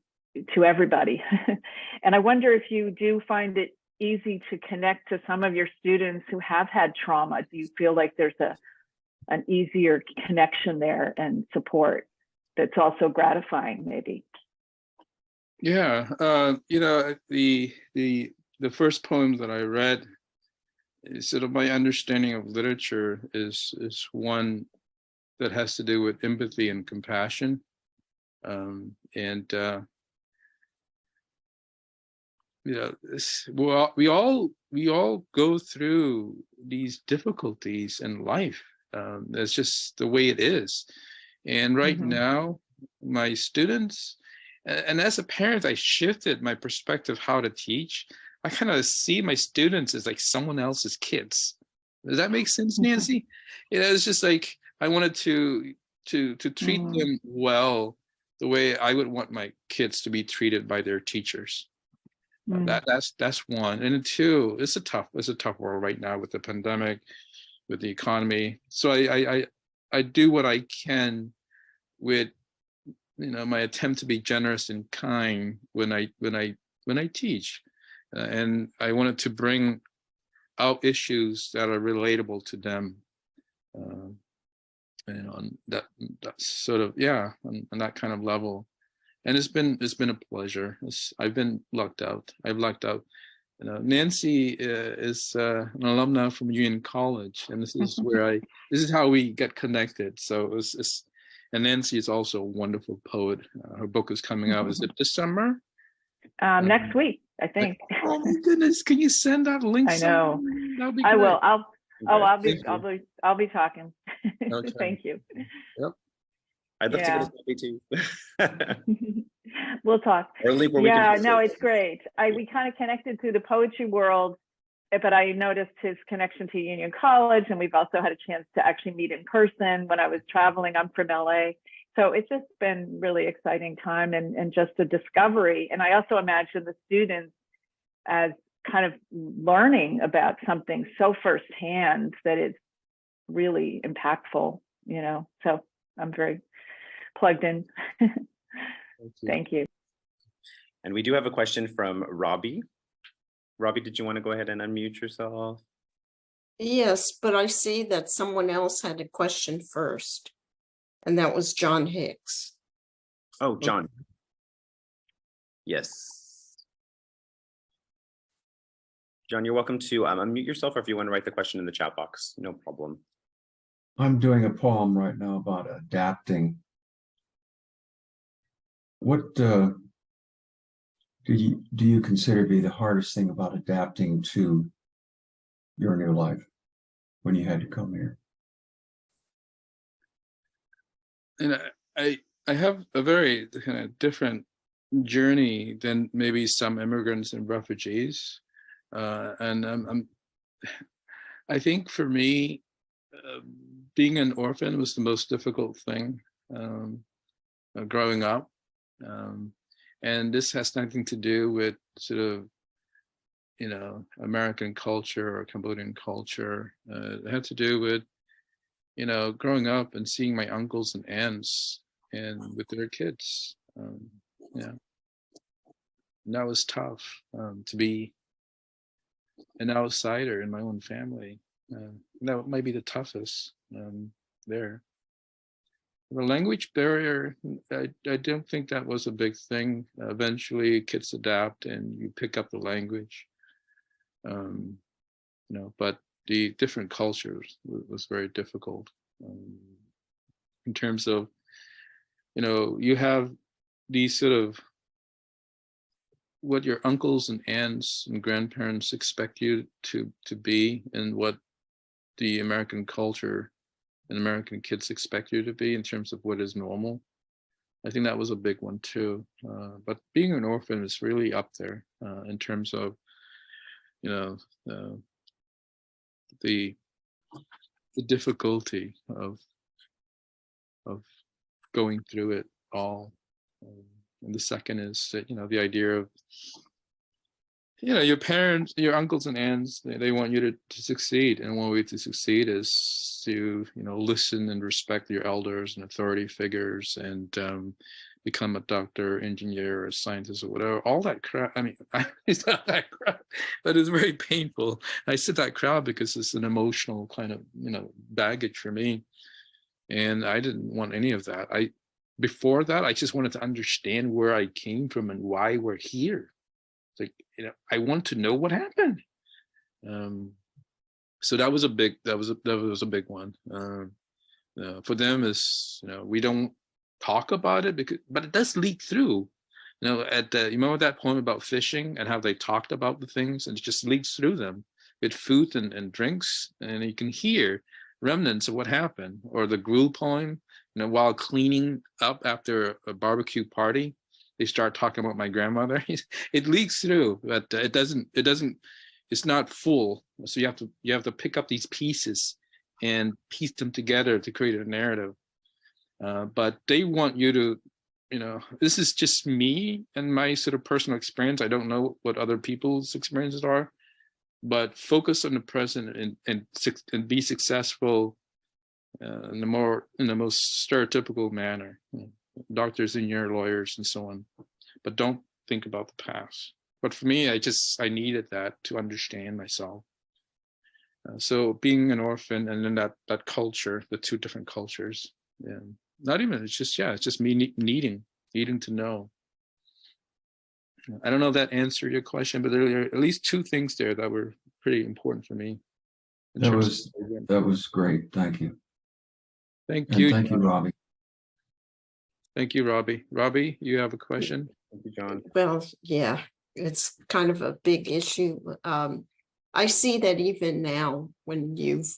to everybody. <laughs> and I wonder if you do find it easy to connect to some of your students who have had trauma. Do you feel like there's a an easier connection there and support that's also gratifying maybe? Yeah, uh, you know, the the the first poem that I read, is sort of my understanding of literature is is one that has to do with empathy and compassion, um, and uh, you know, this, we all we all we all go through these difficulties in life. Um, that's just the way it is, And right Mhm. now, my students, and as a parent, I shifted my perspective how to teach. I kind of see my students as like someone else's kids. Does that make sense, Mhm. Nancy? You know, it's just like I wanted to to to treat Mm. them well the way I would want my kids to be treated by their teachers. Uh, Mm. That that's that's one. And two, it's a tough, it's a tough world right now with the pandemic, with the economy. So I I I, I do what I can with you know my attempt to be generous and kind when I when I when I teach. Uh, and I wanted to bring out issues that are relatable to them. Um, you know, on that that's sort of yeah, on, on that kind of level and it's been it's been a pleasure. It's, I've been lucked out. I've lucked out. You know, Nancy uh, is uh, an alumna from Union College, and this is <laughs> where I this is how we get connected. So it was, it's, and Nancy is also a wonderful poet. Uh, her book is coming out. Is it this summer? Um, next week, I think. <laughs> Oh my goodness! Can you send out links? I know. Be I will. I'll, oh, I'll be, Thank I'll be, I'll be talking. <laughs> Okay. Thank you. I'd love Yeah. to get a copy too. <laughs> We'll talk. or a link where we Yeah, can no, it's great. I, we kind of connected through the poetry world, but I noticed his connection to Union College and we've also had a chance to actually meet in person when I was traveling. I'm from LA. So it's just been really exciting time and, and just a discovery. And I also imagine the students as kind of learning about something so firsthand that is really impactful, you know, so I'm very plugged in. <laughs> Thank you. Thank you. And we do have a question from Robbie. Robbie, did you want to go ahead and unmute yourself? Yes, but I see that someone else had a question first. And that was John Hicks. Oh, John. Yes. John, you're welcome to um, unmute yourself or if you want to write the question in the chat box, no problem. I'm doing a poem right now about adapting. What uh, do you do you consider to be the hardest thing about adapting to your new life when you had to come here? and I- I have a very kind of different journey than maybe some immigrants and refugees, uh, and I'm, I'm I think for me, uh, being an orphan was the most difficult thing um, uh, growing up, um, and this has nothing to do with sort of you know American culture or Cambodian culture. Uh, it had to do with you know, growing up and seeing my uncles and aunts and with their kids, um, yeah, and that was tough um, to be an outsider in my own family. Uh, that might be the toughest um, there. The language barrier, I, I don't think that was a big thing. eventually, kids adapt and you pick up the language. Um, you know, but the different cultures was very difficult um, in terms of, you know, you have these sort of what your uncles and aunts and grandparents expect you to to be and what the American culture and American kids expect you to be in terms of what is normal. I think that was a big one too. Uh, but being an orphan is really up there uh, in terms of, you know, uh, the the difficulty of of going through it all. Um, and the second is that, you know, the idea of, you know, your parents, your uncles and aunts, they, they want you to, to succeed. And one way to succeed is to, you know, listen and respect your elders and authority figures and um, become a doctor, engineer, or scientist or whatever. All that crap. I mean, <laughs> it's not that crap, but it's very painful. I said that crap because it's an emotional kind of, you know, baggage for me. And I didn't want any of that. I, before that, I just wanted to understand where I came from and why we're here. Like, you know, I want to know what happened. Um, so that was a big, that was a, that was a big one. Um, uh, for them is, you know, we don't talk about it because, but it does leak through. You know, at the, you remember that poem about fishing and how they talked about the things and it just leaks through them with food and, and drinks and you can hear remnants of what happened or the gruel poem you know, while cleaning up after a barbecue party, they start talking about my grandmother. <laughs> it leaks through, but uh, it doesn't, it doesn't, it's not full. So you have to, you have to pick up these pieces and piece them together to create a narrative. Uh, but they want you to, you know, this is just me and my sort of personal experience. I don't know what other people's experiences are, but focus on the present and and, and be successful uh, in the more in the most stereotypical manner. you know, Doctors and your lawyers and so on, but don't think about the past. But for me, I just I needed that to understand myself. Uh, so being an orphan and then that that culture, the two different cultures, and not even it's just yeah, it's just me ne- needing needing to know. I don't know if that answered your question, but there are at least two things there that were pretty important for me. That was- That was great. Thank you. Thank And you. thank you, Robbie. Thank you, Robbie. Robbie, you have a question? Thank you, John. Well, yeah, it's kind of a big issue. Um, I see that even now, when you've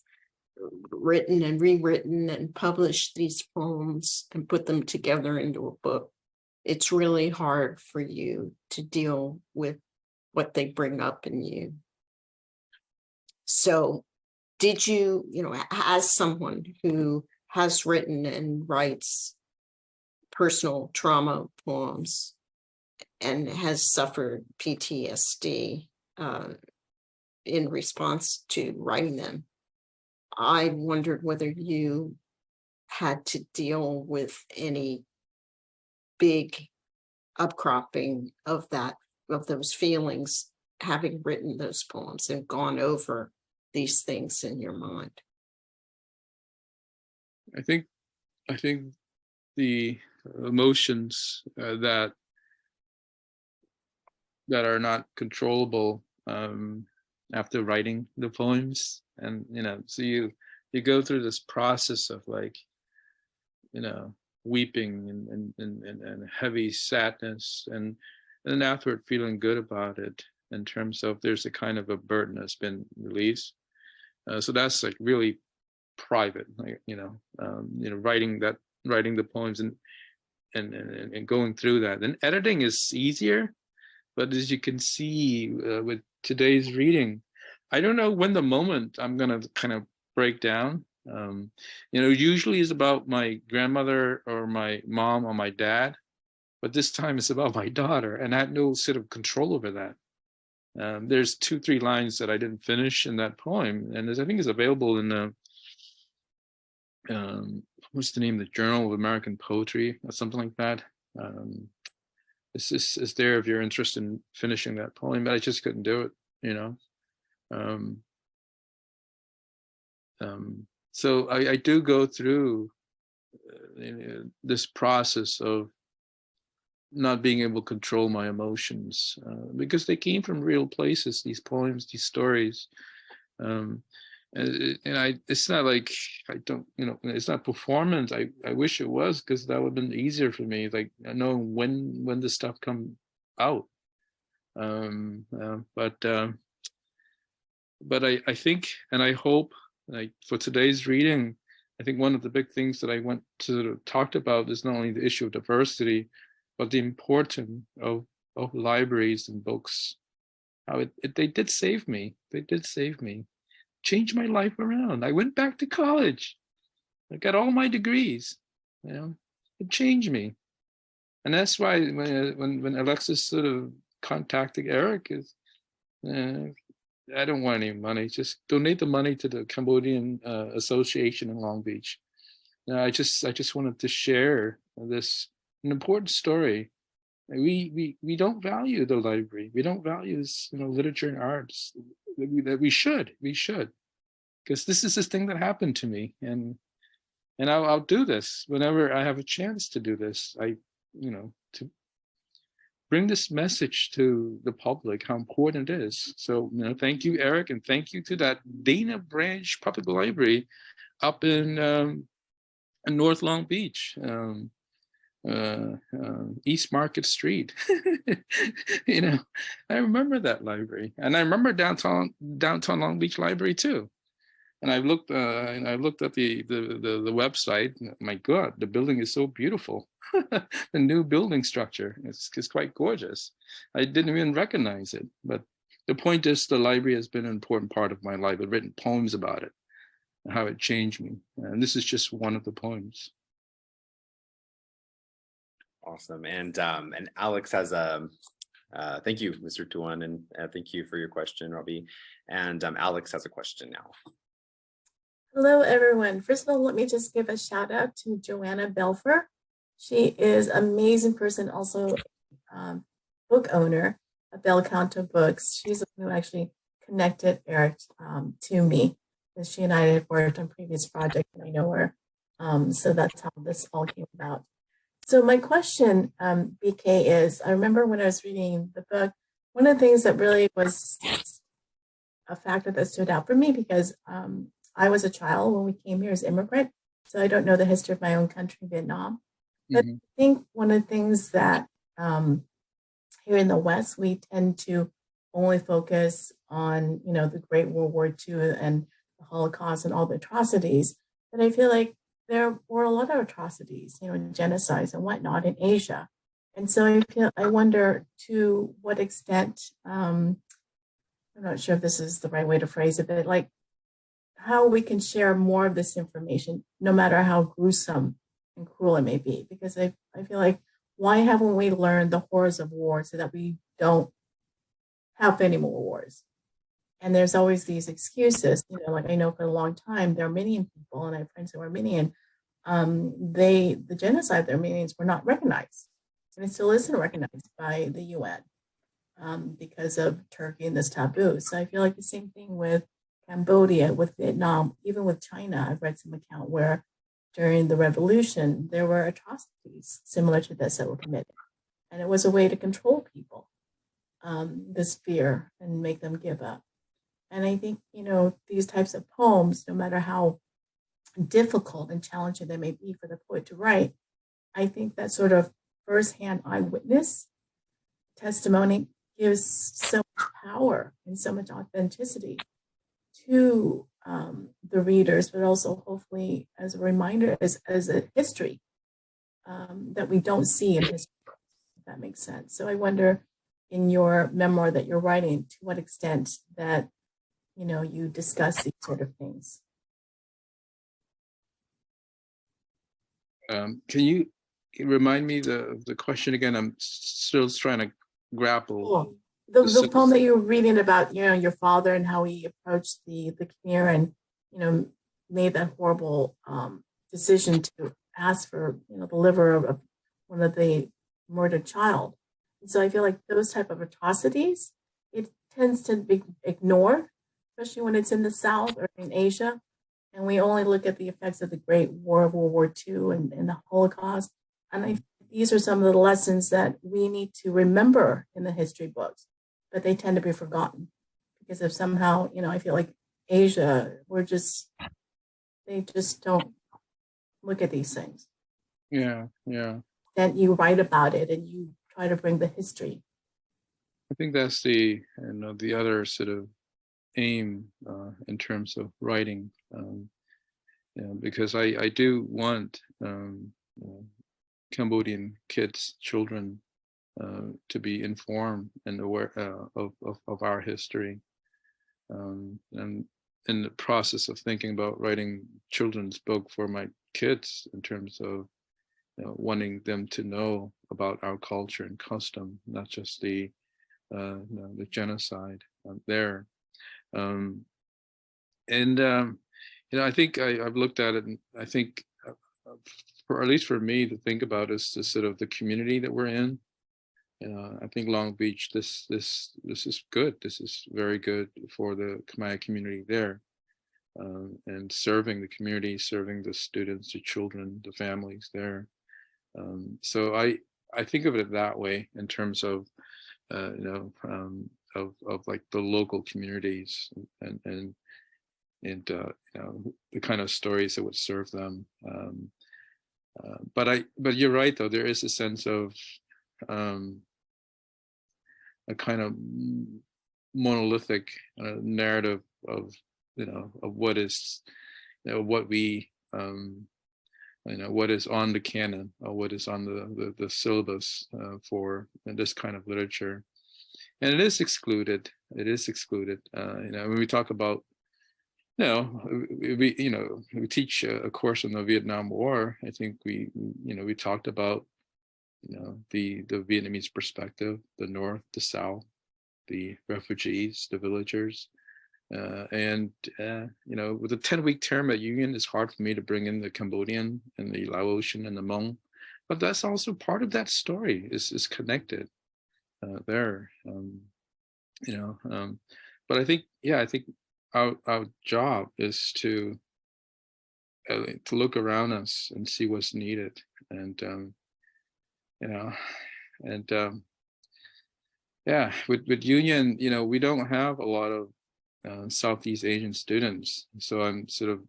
written and rewritten and published these poems and put them together into a book, it's really hard for you to deal with what they bring up in you. So did you, you know, as someone who has written and writes personal trauma poems, and has suffered PTSD uh, in response to writing them. I wondered whether you had to deal with any big upcropping of that, of those feelings, having written those poems and gone over these things in your mind. I think, I think the emotions uh, that that are not controllable um, after writing the poems, and you know, so you you go through this process of like, you know, weeping and and and, and, heavy sadness, and and then afterward feeling good about it in terms of there's a kind of a burden that's been released. Uh, so that's like really private, like you know, um, you know, writing that writing the poems and and, and, and going through that. And editing is easier, but as you can see uh, with today's reading, I don't know when the moment I'm gonna kind of break down. Um, you know, usually is about my grandmother or my mom or my dad, but this time it's about my daughter, and I had no sort of control over that. Um, there's two, three lines that I didn't finish in that poem, and I think is available in the um, what's the name? The journal of american poetry or something like that? Um is there if you're interested in finishing that poem but i just couldn't do it you know? Um um so i i do go through uh, this process of not being able to control my emotions uh, because they came from real places these poems these stories. Um and, I, it's not like I don't, you know, it's not performance. I, I wish it was because that would have been easier for me. Like I know when when the stuff come out. Um, uh, but um, but I I think and I hope like for today's reading, I think one of the big things that I went to talked about is not only the issue of diversity, but the importance of of libraries and books. How it, it they did save me. They did save me changed my life around. I went back to college. I got all my degrees. You know, it changed me, and that's why when when, when Alexis sort of contacted Eric is, uh, I don't want any money. Just donate the money to the Cambodian uh, Association in Long Beach. Uh, I just I just wanted to share this an important story. We we we don't value the library. We don't value this you know literature and arts that we, that we should we should. Because this is this thing that happened to me and and I'll, I'll do this whenever i have a chance to do this. I you know to bring this message to the public how important it is. So you know thank you eric and thank you to that dana branch public library up in um in north long beach. Um uh, uh, East Market Street. <laughs> you know, I remember that library, and I remember downtown downtown Long Beach Library too. and I've looked, uh, and I looked at the, the, the, the website, my God, the building is so beautiful. <laughs> The new building structure is, is quite gorgeous. I didn't even recognize it, but the point is the library has been an important part of my life. I've written poems about it, how it changed me. And this is just one of the poems. Awesome. And um, and Alex has a uh, thank you, Mr. Tuon, and uh, thank you for your question, Robbie. And um, Alex has a question now. Hello, everyone. First of all, let me just give a shout out to Joanna Belfer. She is amazing person, also um, book owner of Bel Canto Books. She's the one who actually connected Eric um, to me. Because she and I had worked on previous projects and I know her. Um, so that's how this all came about. So my question, um, BK, is I remember when I was reading the book, one of the things that really was a factor that stood out for me because um, I was a child when we came here as immigrant, so I don't know the history of my own country, Vietnam. But Mhm. I think one of the things that um, here in the West, we tend to only focus on, you know, the Great World War II and the Holocaust and all the atrocities. But I feel like there were a lot of atrocities, you know, genocides and whatnot in Asia. And so I feel, I wonder to what extent, um, I'm not sure if this is the right way to phrase it, but like how we can share more of this information, no matter how gruesome and cruel it may be. Because I, I feel like, why haven't we learned the horrors of war so that we don't have any more wars? And there's always these excuses, you know, like I know for a long time, the Armenian people, and I have friends who are Armenian, um, they, the genocide of the Armenians were not recognized. And it still isn't recognized by the UN um, because of Turkey and this taboo. So I feel like the same thing with Cambodia, with Vietnam, even with China. I've read some account where during the revolution, there were atrocities similar to this that were committed. And it was a way to control people, um, this fear and make them give up. And I think, you know, these types of poems, no matter how difficult and challenging they may be for the poet to write, I think that sort of firsthand eyewitness testimony gives so much power and so much authenticity to um, the readers, but also hopefully as a reminder, as, as a history um, that we don't see in history, if that makes sense. So I wonder in your memoir that you're writing, to what extent that, you know, you discuss these sort of things. Um, can you remind me the, the question again? I'm still trying to grapple. Cool. The, the poem that you were reading about, you know, your father and how he approached the, the Khmer and, you know, made that horrible um, decision to ask for, you know, the liver of, of one of the murdered child. And so I feel like those type of atrocities, it tends to be ignored, especially when it's in the South or in Asia. And we only look at the effects of the Great War of World War II and, and the Holocaust. And I think these are some of the lessons that we need to remember in the history books, but they tend to be forgotten because of somehow, you know, I feel like Asia, we're just, they just don't look at these things. Yeah, yeah. Then you write about it and you try to bring the history. I think that's the, you know, the other sort of aim uh, in terms of writing. Um, because I, I do want um, uh, Cambodian kids, children, uh, to be informed and aware uh, of, of, of our history. Um, and in the process of thinking about writing children's book for my kids in terms of you know, wanting them to know about our culture and custom, not just the uh, you know, the genocide um, there. Um, and um, you know, I think I, I've looked at it, and I think, uh, uh, for at least for me to think about is the sort of the community that we're in. Uh, I think Long Beach, this this this is good. This is very good for the Khmer community there, um, and serving the community, serving the students, the children, the families there. Um, so I I think of it that way in terms of uh, you know um, of of like the local communities and and and uh, you know the kind of stories that would serve them. Um, uh, but I but you're right though there is a sense of um, a kind of monolithic uh, narrative of you know, of what is, you know, what we, um, you know, what is on the canon or what is on the, the, the syllabus uh, for this kind of literature. And it is excluded. It is excluded. Uh, you know, when we talk about, you know, we, you know, we teach a, course on the Vietnam War. I think we, you know, we talked about, you know, the, the Vietnamese perspective, the North, the South, the refugees, the villagers. Uh, and, uh, you know, with a 10 week term at Union, it's hard for me to bring in the Cambodian and the Laotian and the Hmong, but that's also part of that story is, is connected uh, there. Um, you know, um, but I think, yeah, I think our, our job is to, uh, to look around us and see what's needed and, um, you know, and, um, yeah, with, with Union, you know, we don't have a lot of uh, Southeast Asian students. So I'm sort of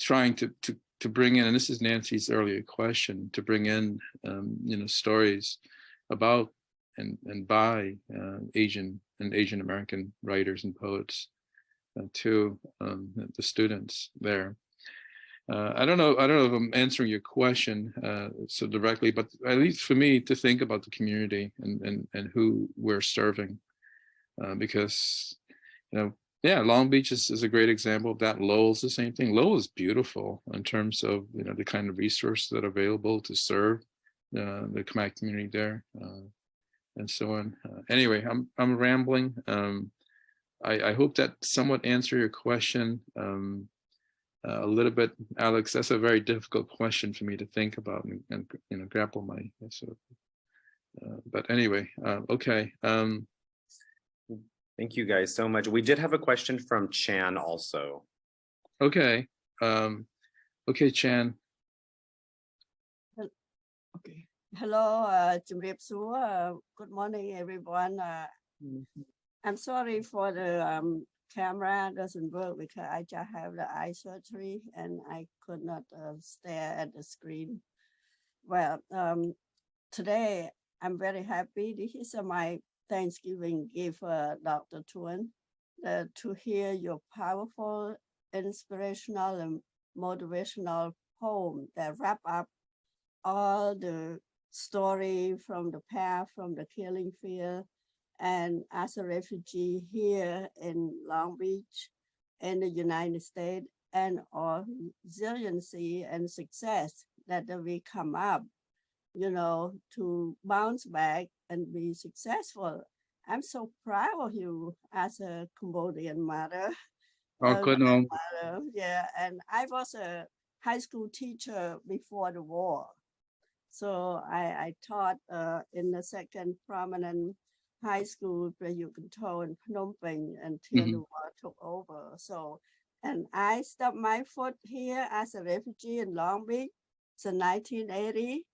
trying to, to, to bring in, and this is Nancy's earlier question, to bring in, um, you know, stories about and, and by uh, Asian and Asian American writers and poets uh, to um, the students there. Uh, I don't know. I don't know if I'm answering your question uh, so directly, but at least for me to think about the community and and and who we're serving, uh, because you know, yeah, Long Beach is, is a great example of that. Lowell's the same thing. Lowell is beautiful in terms of you know the kind of resources that are available to serve uh, the Khmer community there, uh, and so on. Uh, anyway, I'm I'm rambling. Um, I, I hope that somewhat answer your question. Um, uh, a little bit, Alex. That's a very difficult question for me to think about and, and you know grapple my sort of. Uh, but anyway, uh, okay. Um, Thank you guys so much. We did have a question from Chan also. okay. Um, okay, Chan. Okay. Hello, uh, Uh, good morning, everyone. Uh, I'm sorry for the um, camera doesn't work because I just have the eye surgery and I could not uh, stare at the screen. Well, um, today I'm very happy. This is my Thanksgiving gift, uh, Dr. Tuon, uh, to hear your powerful, inspirational, and motivational poem that wrap up all the story from the path, from the killing field, and as a refugee here in Long Beach in the United States and our resiliency and success that we come up, you know, to bounce back and be successful. I'm so proud of you as a Cambodian mother. <laughs> Oh, good no. Yeah, and I was a high school teacher before the war. So I, I taught uh, in the second prominent high school, Prayukanto in Phnom Penh until the Mhm. war took over. So, and I stepped my foot here as a refugee in Long Beach since 1980.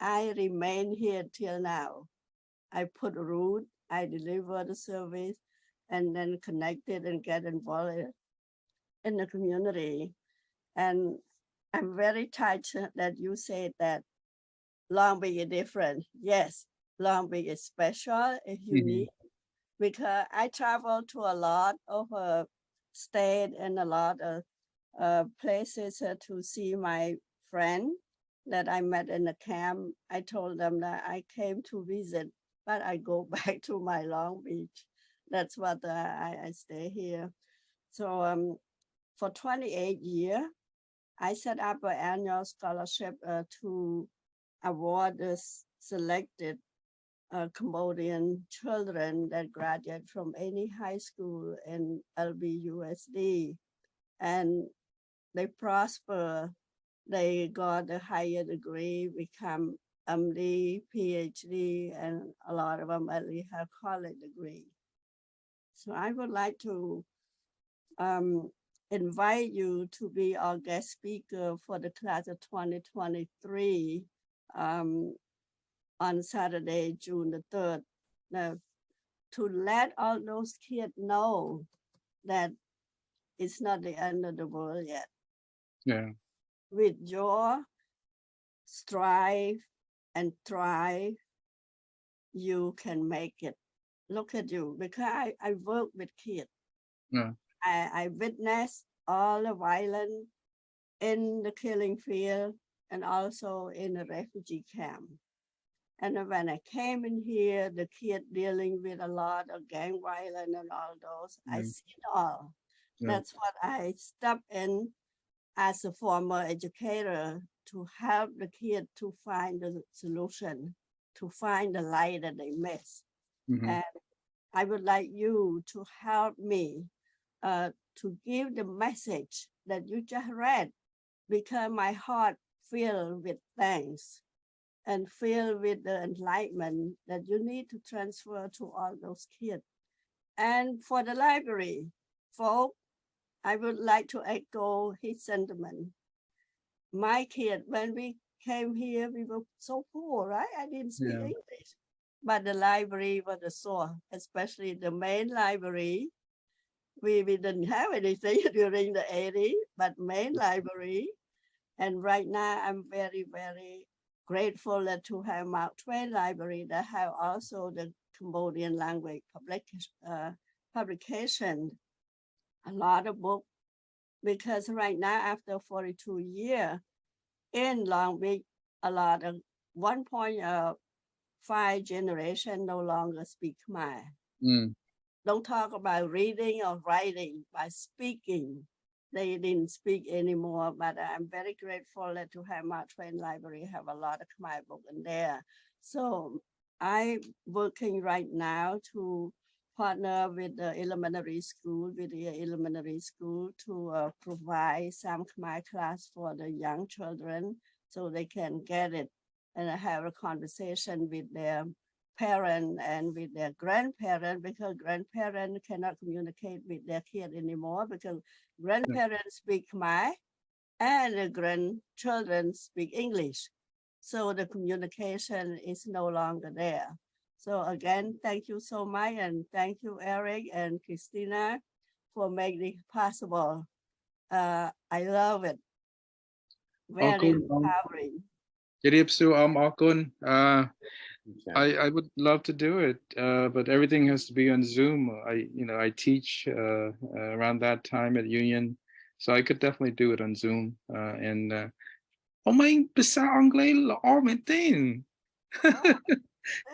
I remain here till now. I put root, I deliver the service, and then connected and get involved in the community. And I'm very touched that you said that Long Beach is different. Yes, Long Beach is special, it's unique. Because I travel to a lot of uh, state and a lot of uh, places uh, to see my friend that I met in the camp. I told them that I came to visit, but I go <laughs> back to my Long Beach. That's what uh, I, I stay here. So um, for 28 years, I set up an annual scholarship uh, to award selected uh, Cambodian children that graduate from any high school in LBUSD. And they prosper, they got a higher degree, become MD, PhD, and a lot of them at least have college degree. So I would like to um, invite you to be our guest speaker for the class of 2023 um, on Saturday, June the 3rd. Now, to let all those kids know that it's not the end of the world yet. Yeah. With your strive and thrive, you can make it. Look at you, because I, I work with kids. Yeah. I, I witnessed all the violence in the killing field and also in a refugee camp. And when I came in here, the kid dealing with a lot of gang violence and all those, I Mm. see it all. Yeah. That's what I stepped in as a former educator to help the kid to find the solution, to find the light that they miss. Mhm. And I would like you to help me uh, to give the message that you just read because my heart filled with thanks and filled with the enlightenment that you need to transfer to all those kids. And for the library, folk, I would like to echo his sentiment. My kid, when we came here, we were so poor, right? I didn't speak Yeah. English. But the library was a source, especially the main library. We, we didn't have anything <laughs> during the 80s, but main library. And right now, I'm very, very grateful that to have Mark Twain Library that have also the Cambodian language public, uh, publication, a lot of book. Because right now, after 42 years in Long Beach, a lot of 1.5 generation no longer speak Khmer Mm, don't talk about reading or writing, by speaking. They didn't speak anymore, but I'm very grateful that to have Mark Twain Library have a lot of Khmer book in there. So I'm working right now to partner with the elementary school, with the elementary school to uh, provide some Khmer class for the young children so they can get it and have a conversation with their parent and with their grandparent because grandparents cannot communicate with their kid anymore because grandparents speak Khmer and the grandchildren speak English. So the communication is no longer there. So again, thank you so much and thank you, Eric and Christina for making it possible. Uh, I love it. Very good, um, empowering. ជម្រាបសួរអមអរគុណ uh Okay. I, I would love to do it, uh, but everything has to be on Zoom. I, you know, I teach uh, uh around that time at Union, so I could definitely do it on Zoom. Uh, and uh, oh my, besar anglais la armentin.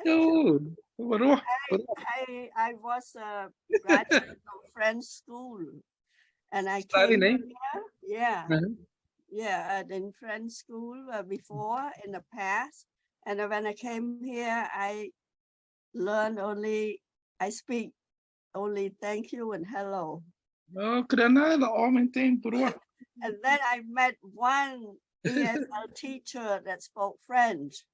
No, I, I, I was a graduate of French school, and I came here. Yeah, uh-huh. yeah, uh -huh. yeah, in French school uh, before in the past and when I came here, I learned only, I speak only thank you and hello. <laughs> And then I met one ESL <laughs> teacher that spoke French.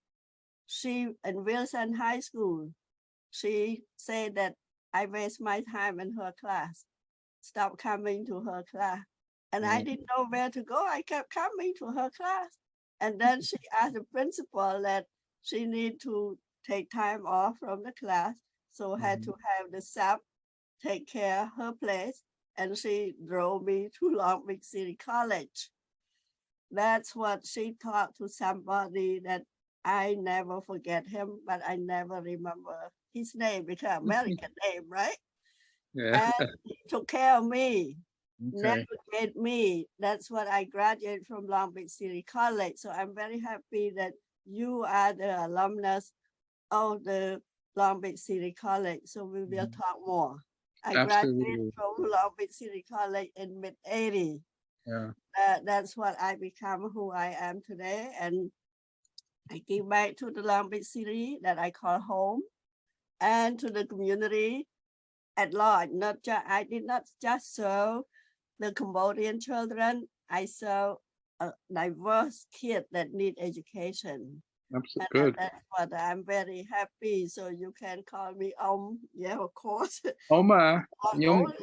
She in Wilson High School. She said that I waste my time in her class. Stop coming to her class. And mm. I didn't know where to go. I kept coming to her class. And then she asked the principal that she need to take time off from the class. So had to mm-hmm. have the sub take care of her place. And she drove me to Long Beach City College. That's what she taught to somebody that I never forget him, but I never remember his name because <laughs> American name, right? Yeah, And <laughs> he took care of me, okay. navigate me. That's what I graduated from Long Beach City College. So I'm very happy that you are the alumnus of the Long Beach City College. So we will Mhm. talk more. I Absolutely. graduated from Long Beach City College in mid 80 Yeah. uh, that's what I become who I am today. And I give back to the Long Beach City that I call home and to the community at large. Not just, I did not just serve the Cambodian children. I serve a diverse kid that need education. Absolutely And good. that's what I'm very happy. So you can call me Om. Yeah, of course. <laughs> អមអា Om ខ្ញុំ only.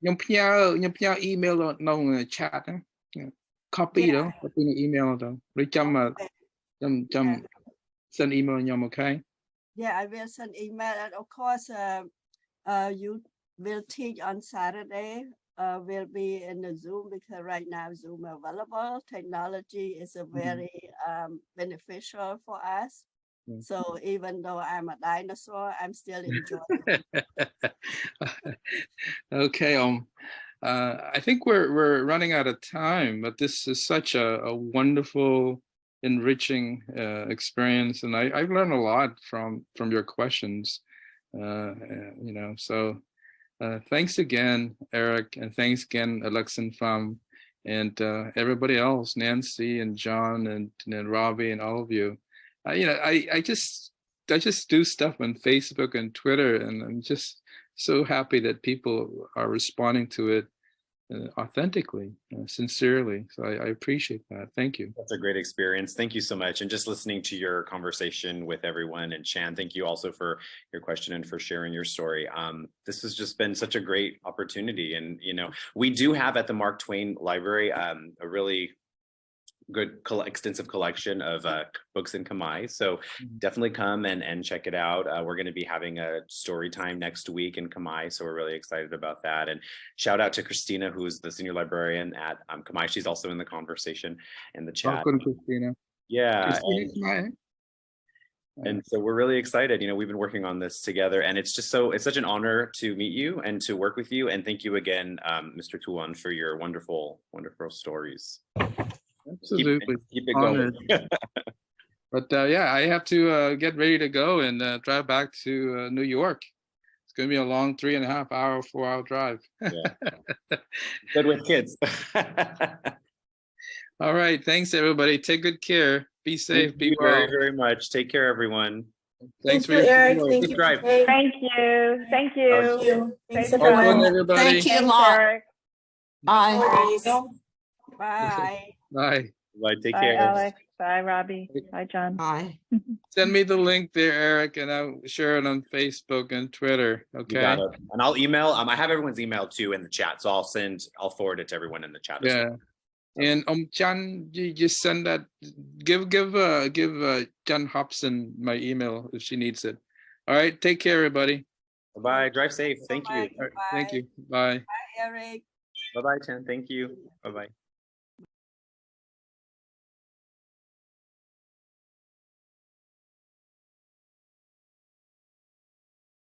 ខ្ញុំផ្ញើខ្ញុំផ្ញើ email នៅក្នុង chat ហ្នឹង copy ទៅ Yeah. copy នៅ email ទៅឬចាំអ่า Okay. ចាំចាំ Yeah. send email ខ្ញុំ okay Yeah, I will send email and of course, uh, uh, you will teach on Saturday. uh, will be in the Zoom because right now Zoom available. Technology is a very um, beneficial for us. Mm. So even though I'm a dinosaur, I'm still <laughs> enjoying. <laughs> okay um uh, I think we're we're running out of time, but this is such a, a wonderful, enriching uh, experience, and I, I've learned a lot from from your questions. Uh, uh, you know, so uh, thanks again, Eric, and thanks again, Alex and Pham, and uh, everybody else, Nancy and John and, and Robbie and all of you. Uh, you know, I I just I just do stuff on Facebook and Twitter, and I'm just so happy that people are responding to it uh, authentically, uh, sincerely. So I, I appreciate that. Thank you. That's a great experience. Thank you so much. And just listening to your conversation with everyone and Chan, thank you also for your question and for sharing your story. Um, this has just been such a great opportunity. And, you know, we do have at the Mark Twain Library um, a really good coll- extensive collection of uh, books in Khmer. So Mhm. definitely come and, and check it out. Uh, we're going to be having a story time next week in Khmer. So we're really excited about that. And shout out to Christina, who's the senior librarian at um, Khmer. She's also in the conversation in the chat. Welcome, Christina. Yeah. Christina, and so we're really excited you know we've been working on this together and it's just so it's such an honor to meet you and to work with you and thank you again um, mr tuon for your wonderful wonderful stories keep, Absolutely. keep it going <laughs> But uh, yeah, I have to uh, get ready to go and uh, drive back to uh, New York. It's going to be a long three and a half hour, four hour drive. <laughs> good with kids <laughs> All right. Thanks, everybody. Take good care. Be safe. thank Be you well. very very much take care everyone Thanks Thank for you, your Eric. support. Thank Good you. drive. Kate. Thank you. Thank Thank you. you. Thanks, Thank Have fun, everyone. everybody. Thank you a Thanks, Bye. Bye. Bye. bye take Bye, care Alex. Bye, Robbie. Bye, John. Bye. <laughs> Send me the link there, Eric, and I'll share it on Facebook and Twitter. You Okay. got it. and i'll email um i have everyone's email too in the chat so i'll send i'll forward it to everyone in the chat as well. Yeah. And um, John, you just send that. Give give uh give uh John Hobson my email if she needs it. All right. Take care, everybody. bye -bye. drive safe thank you Bye. All right, thank you. Bye. Bye. Eric. bye bye chan thank you bye bye